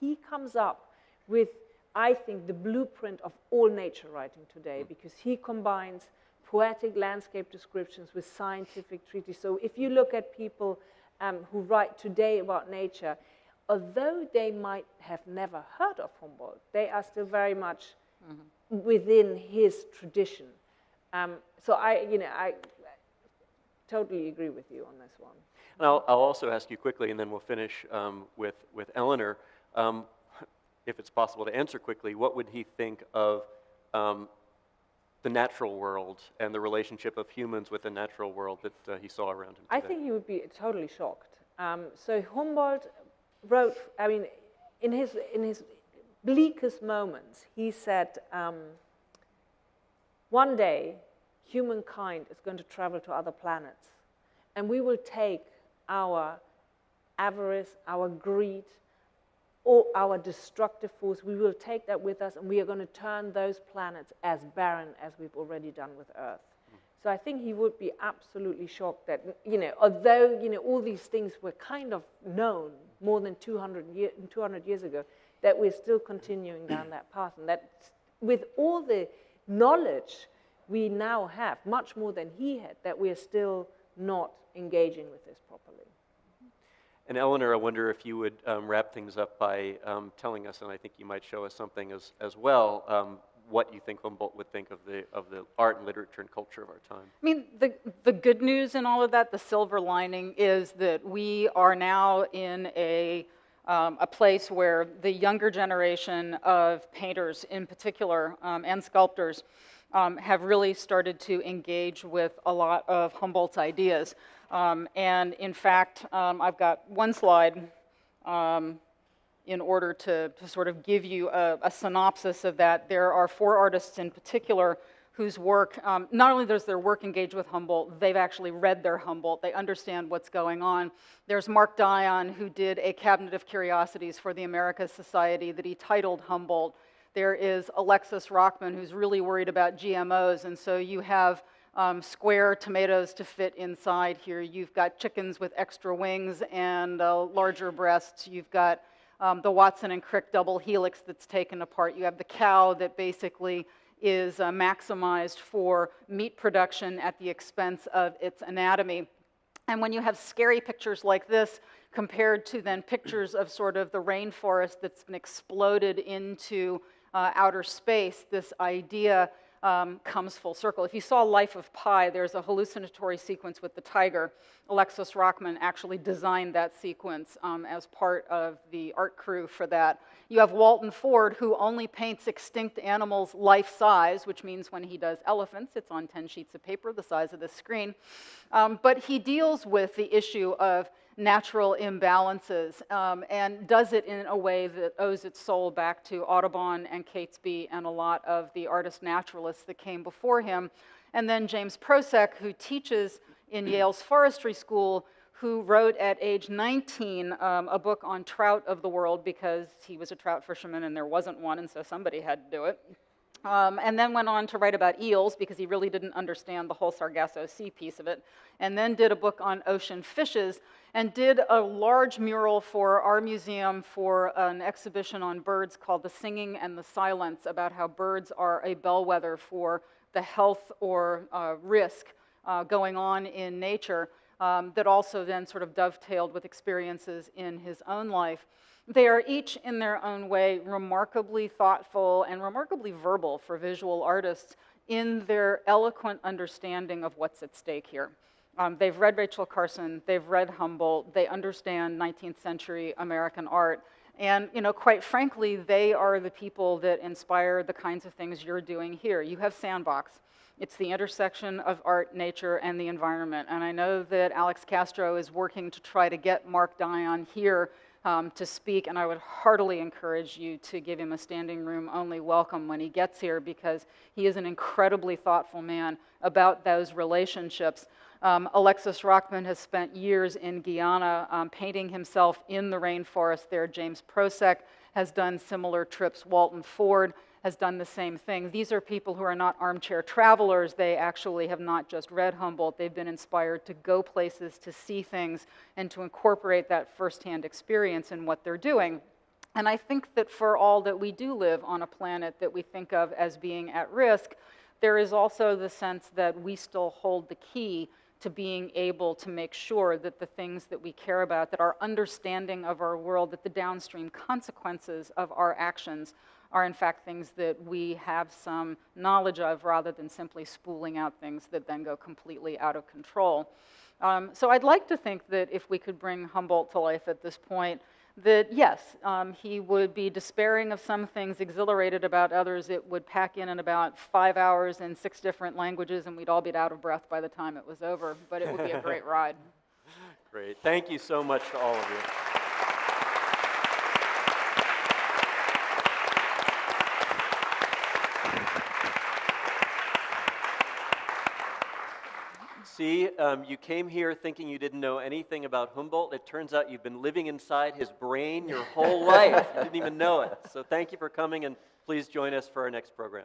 he comes up with i think the blueprint of all nature writing today hmm. because he combines poetic landscape descriptions with scientific treatises so if you look at people um, who write today about nature although they might have never heard of humboldt they are still very much mm-hmm. within his tradition um, so I, you know, I totally agree with you on this one. And I'll, I'll also ask you quickly, and then we'll finish um, with, with Eleanor. Um, if it's possible to answer quickly, what would he think of um, the natural world and the relationship of humans with the natural world that uh, he saw around him today? I think he would be totally shocked. Um, so Humboldt wrote, I mean, in his, in his bleakest moments, he said, um, one day, humankind is going to travel to other planets, and we will take our avarice, our greed, or our destructive force, we will take that with us, and we are going to turn those planets as barren as we've already done with Earth. So I think he would be absolutely shocked that, you know, although, you know, all these things were kind of known more than 200, year, 200 years ago, that we're still continuing down that path. And that with all the knowledge we now have, much more than he had, that we are still not engaging with this properly. And Eleanor, I wonder if you would um, wrap things up by um, telling us, and I think you might show us something as, as well, um, what you think Humboldt would think of the, of the art and literature and culture of our time. I mean, the, the good news in all of that, the silver lining, is that we are now in a, um, a place where the younger generation of painters, in particular, um, and sculptors, um, have really started to engage with a lot of Humboldt's ideas. Um, and in fact, um, I've got one slide um, in order to, to sort of give you a, a synopsis of that. There are four artists in particular whose work, um, not only does their work engage with Humboldt, they've actually read their Humboldt, they understand what's going on. There's Mark Dion, who did a cabinet of curiosities for the Americas Society that he titled Humboldt. There is Alexis Rockman, who's really worried about GMOs, and so you have um, square tomatoes to fit inside here. You've got chickens with extra wings and uh, larger breasts. You've got um, the Watson and Crick double helix that's taken apart. You have the cow that basically is uh, maximized for meat production at the expense of its anatomy. And when you have scary pictures like this compared to then pictures of sort of the rainforest that's been exploded into uh, outer space, this idea um, comes full circle. If you saw Life of Pi, there's a hallucinatory sequence with the tiger. Alexis Rockman actually designed that sequence um, as part of the art crew for that. You have Walton Ford, who only paints extinct animals life size, which means when he does elephants, it's on 10 sheets of paper, the size of this screen. Um, but he deals with the issue of natural imbalances um, and does it in a way that owes its soul back to Audubon and Catesby and a lot of the artist naturalists that came before him. And then James Prosek, who teaches in (clears throat) Yale's forestry school, who wrote at age 19 um, a book on trout of the world because he was a trout fisherman and there wasn't one, and so somebody had to do it. Um, and then went on to write about eels because he really didn't understand the whole Sargasso Sea piece of it. And then did a book on ocean fishes and did a large mural for our museum for an exhibition on birds called The Singing and the Silence about how birds are a bellwether for the health or uh, risk uh, going on in nature um, that also then sort of dovetailed with experiences in his own life. They are each, in their own way, remarkably thoughtful and remarkably verbal for visual artists in their eloquent understanding of what's at stake here. Um, they've read Rachel Carson, they've read Humboldt, they understand 19th century American art, and you know, quite frankly, they are the people that inspire the kinds of things you're doing here. You have Sandbox. It's the intersection of art, nature, and the environment. And I know that Alex Castro is working to try to get Mark Dion here um, to speak, and I would heartily encourage you to give him a standing room only welcome when he gets here because he is an incredibly thoughtful man about those relationships. Um, Alexis Rockman has spent years in Guyana um, painting himself in the rainforest there. James Prosek has done similar trips. Walton Ford has done the same thing. These are people who are not armchair travelers. They actually have not just read Humboldt, they've been inspired to go places, to see things, and to incorporate that firsthand experience in what they're doing. And I think that for all that we do live on a planet that we think of as being at risk, there is also the sense that we still hold the key to being able to make sure that the things that we care about, that our understanding of our world, that the downstream consequences of our actions are in fact things that we have some knowledge of rather than simply spooling out things that then go completely out of control. Um, so I'd like to think that if we could bring Humboldt to life at this point, that yes, um, he would be despairing of some things, exhilarated about others. It would pack in in about five hours in six different languages, and we'd all be out of breath by the time it was over. But it would be a great (laughs) ride. Great. Thank you so much to all of you. See, um, you came here thinking you didn't know anything about Humboldt. It turns out you've been living inside his brain your whole life. You didn't even know it. So thank you for coming, and please join us for our next program.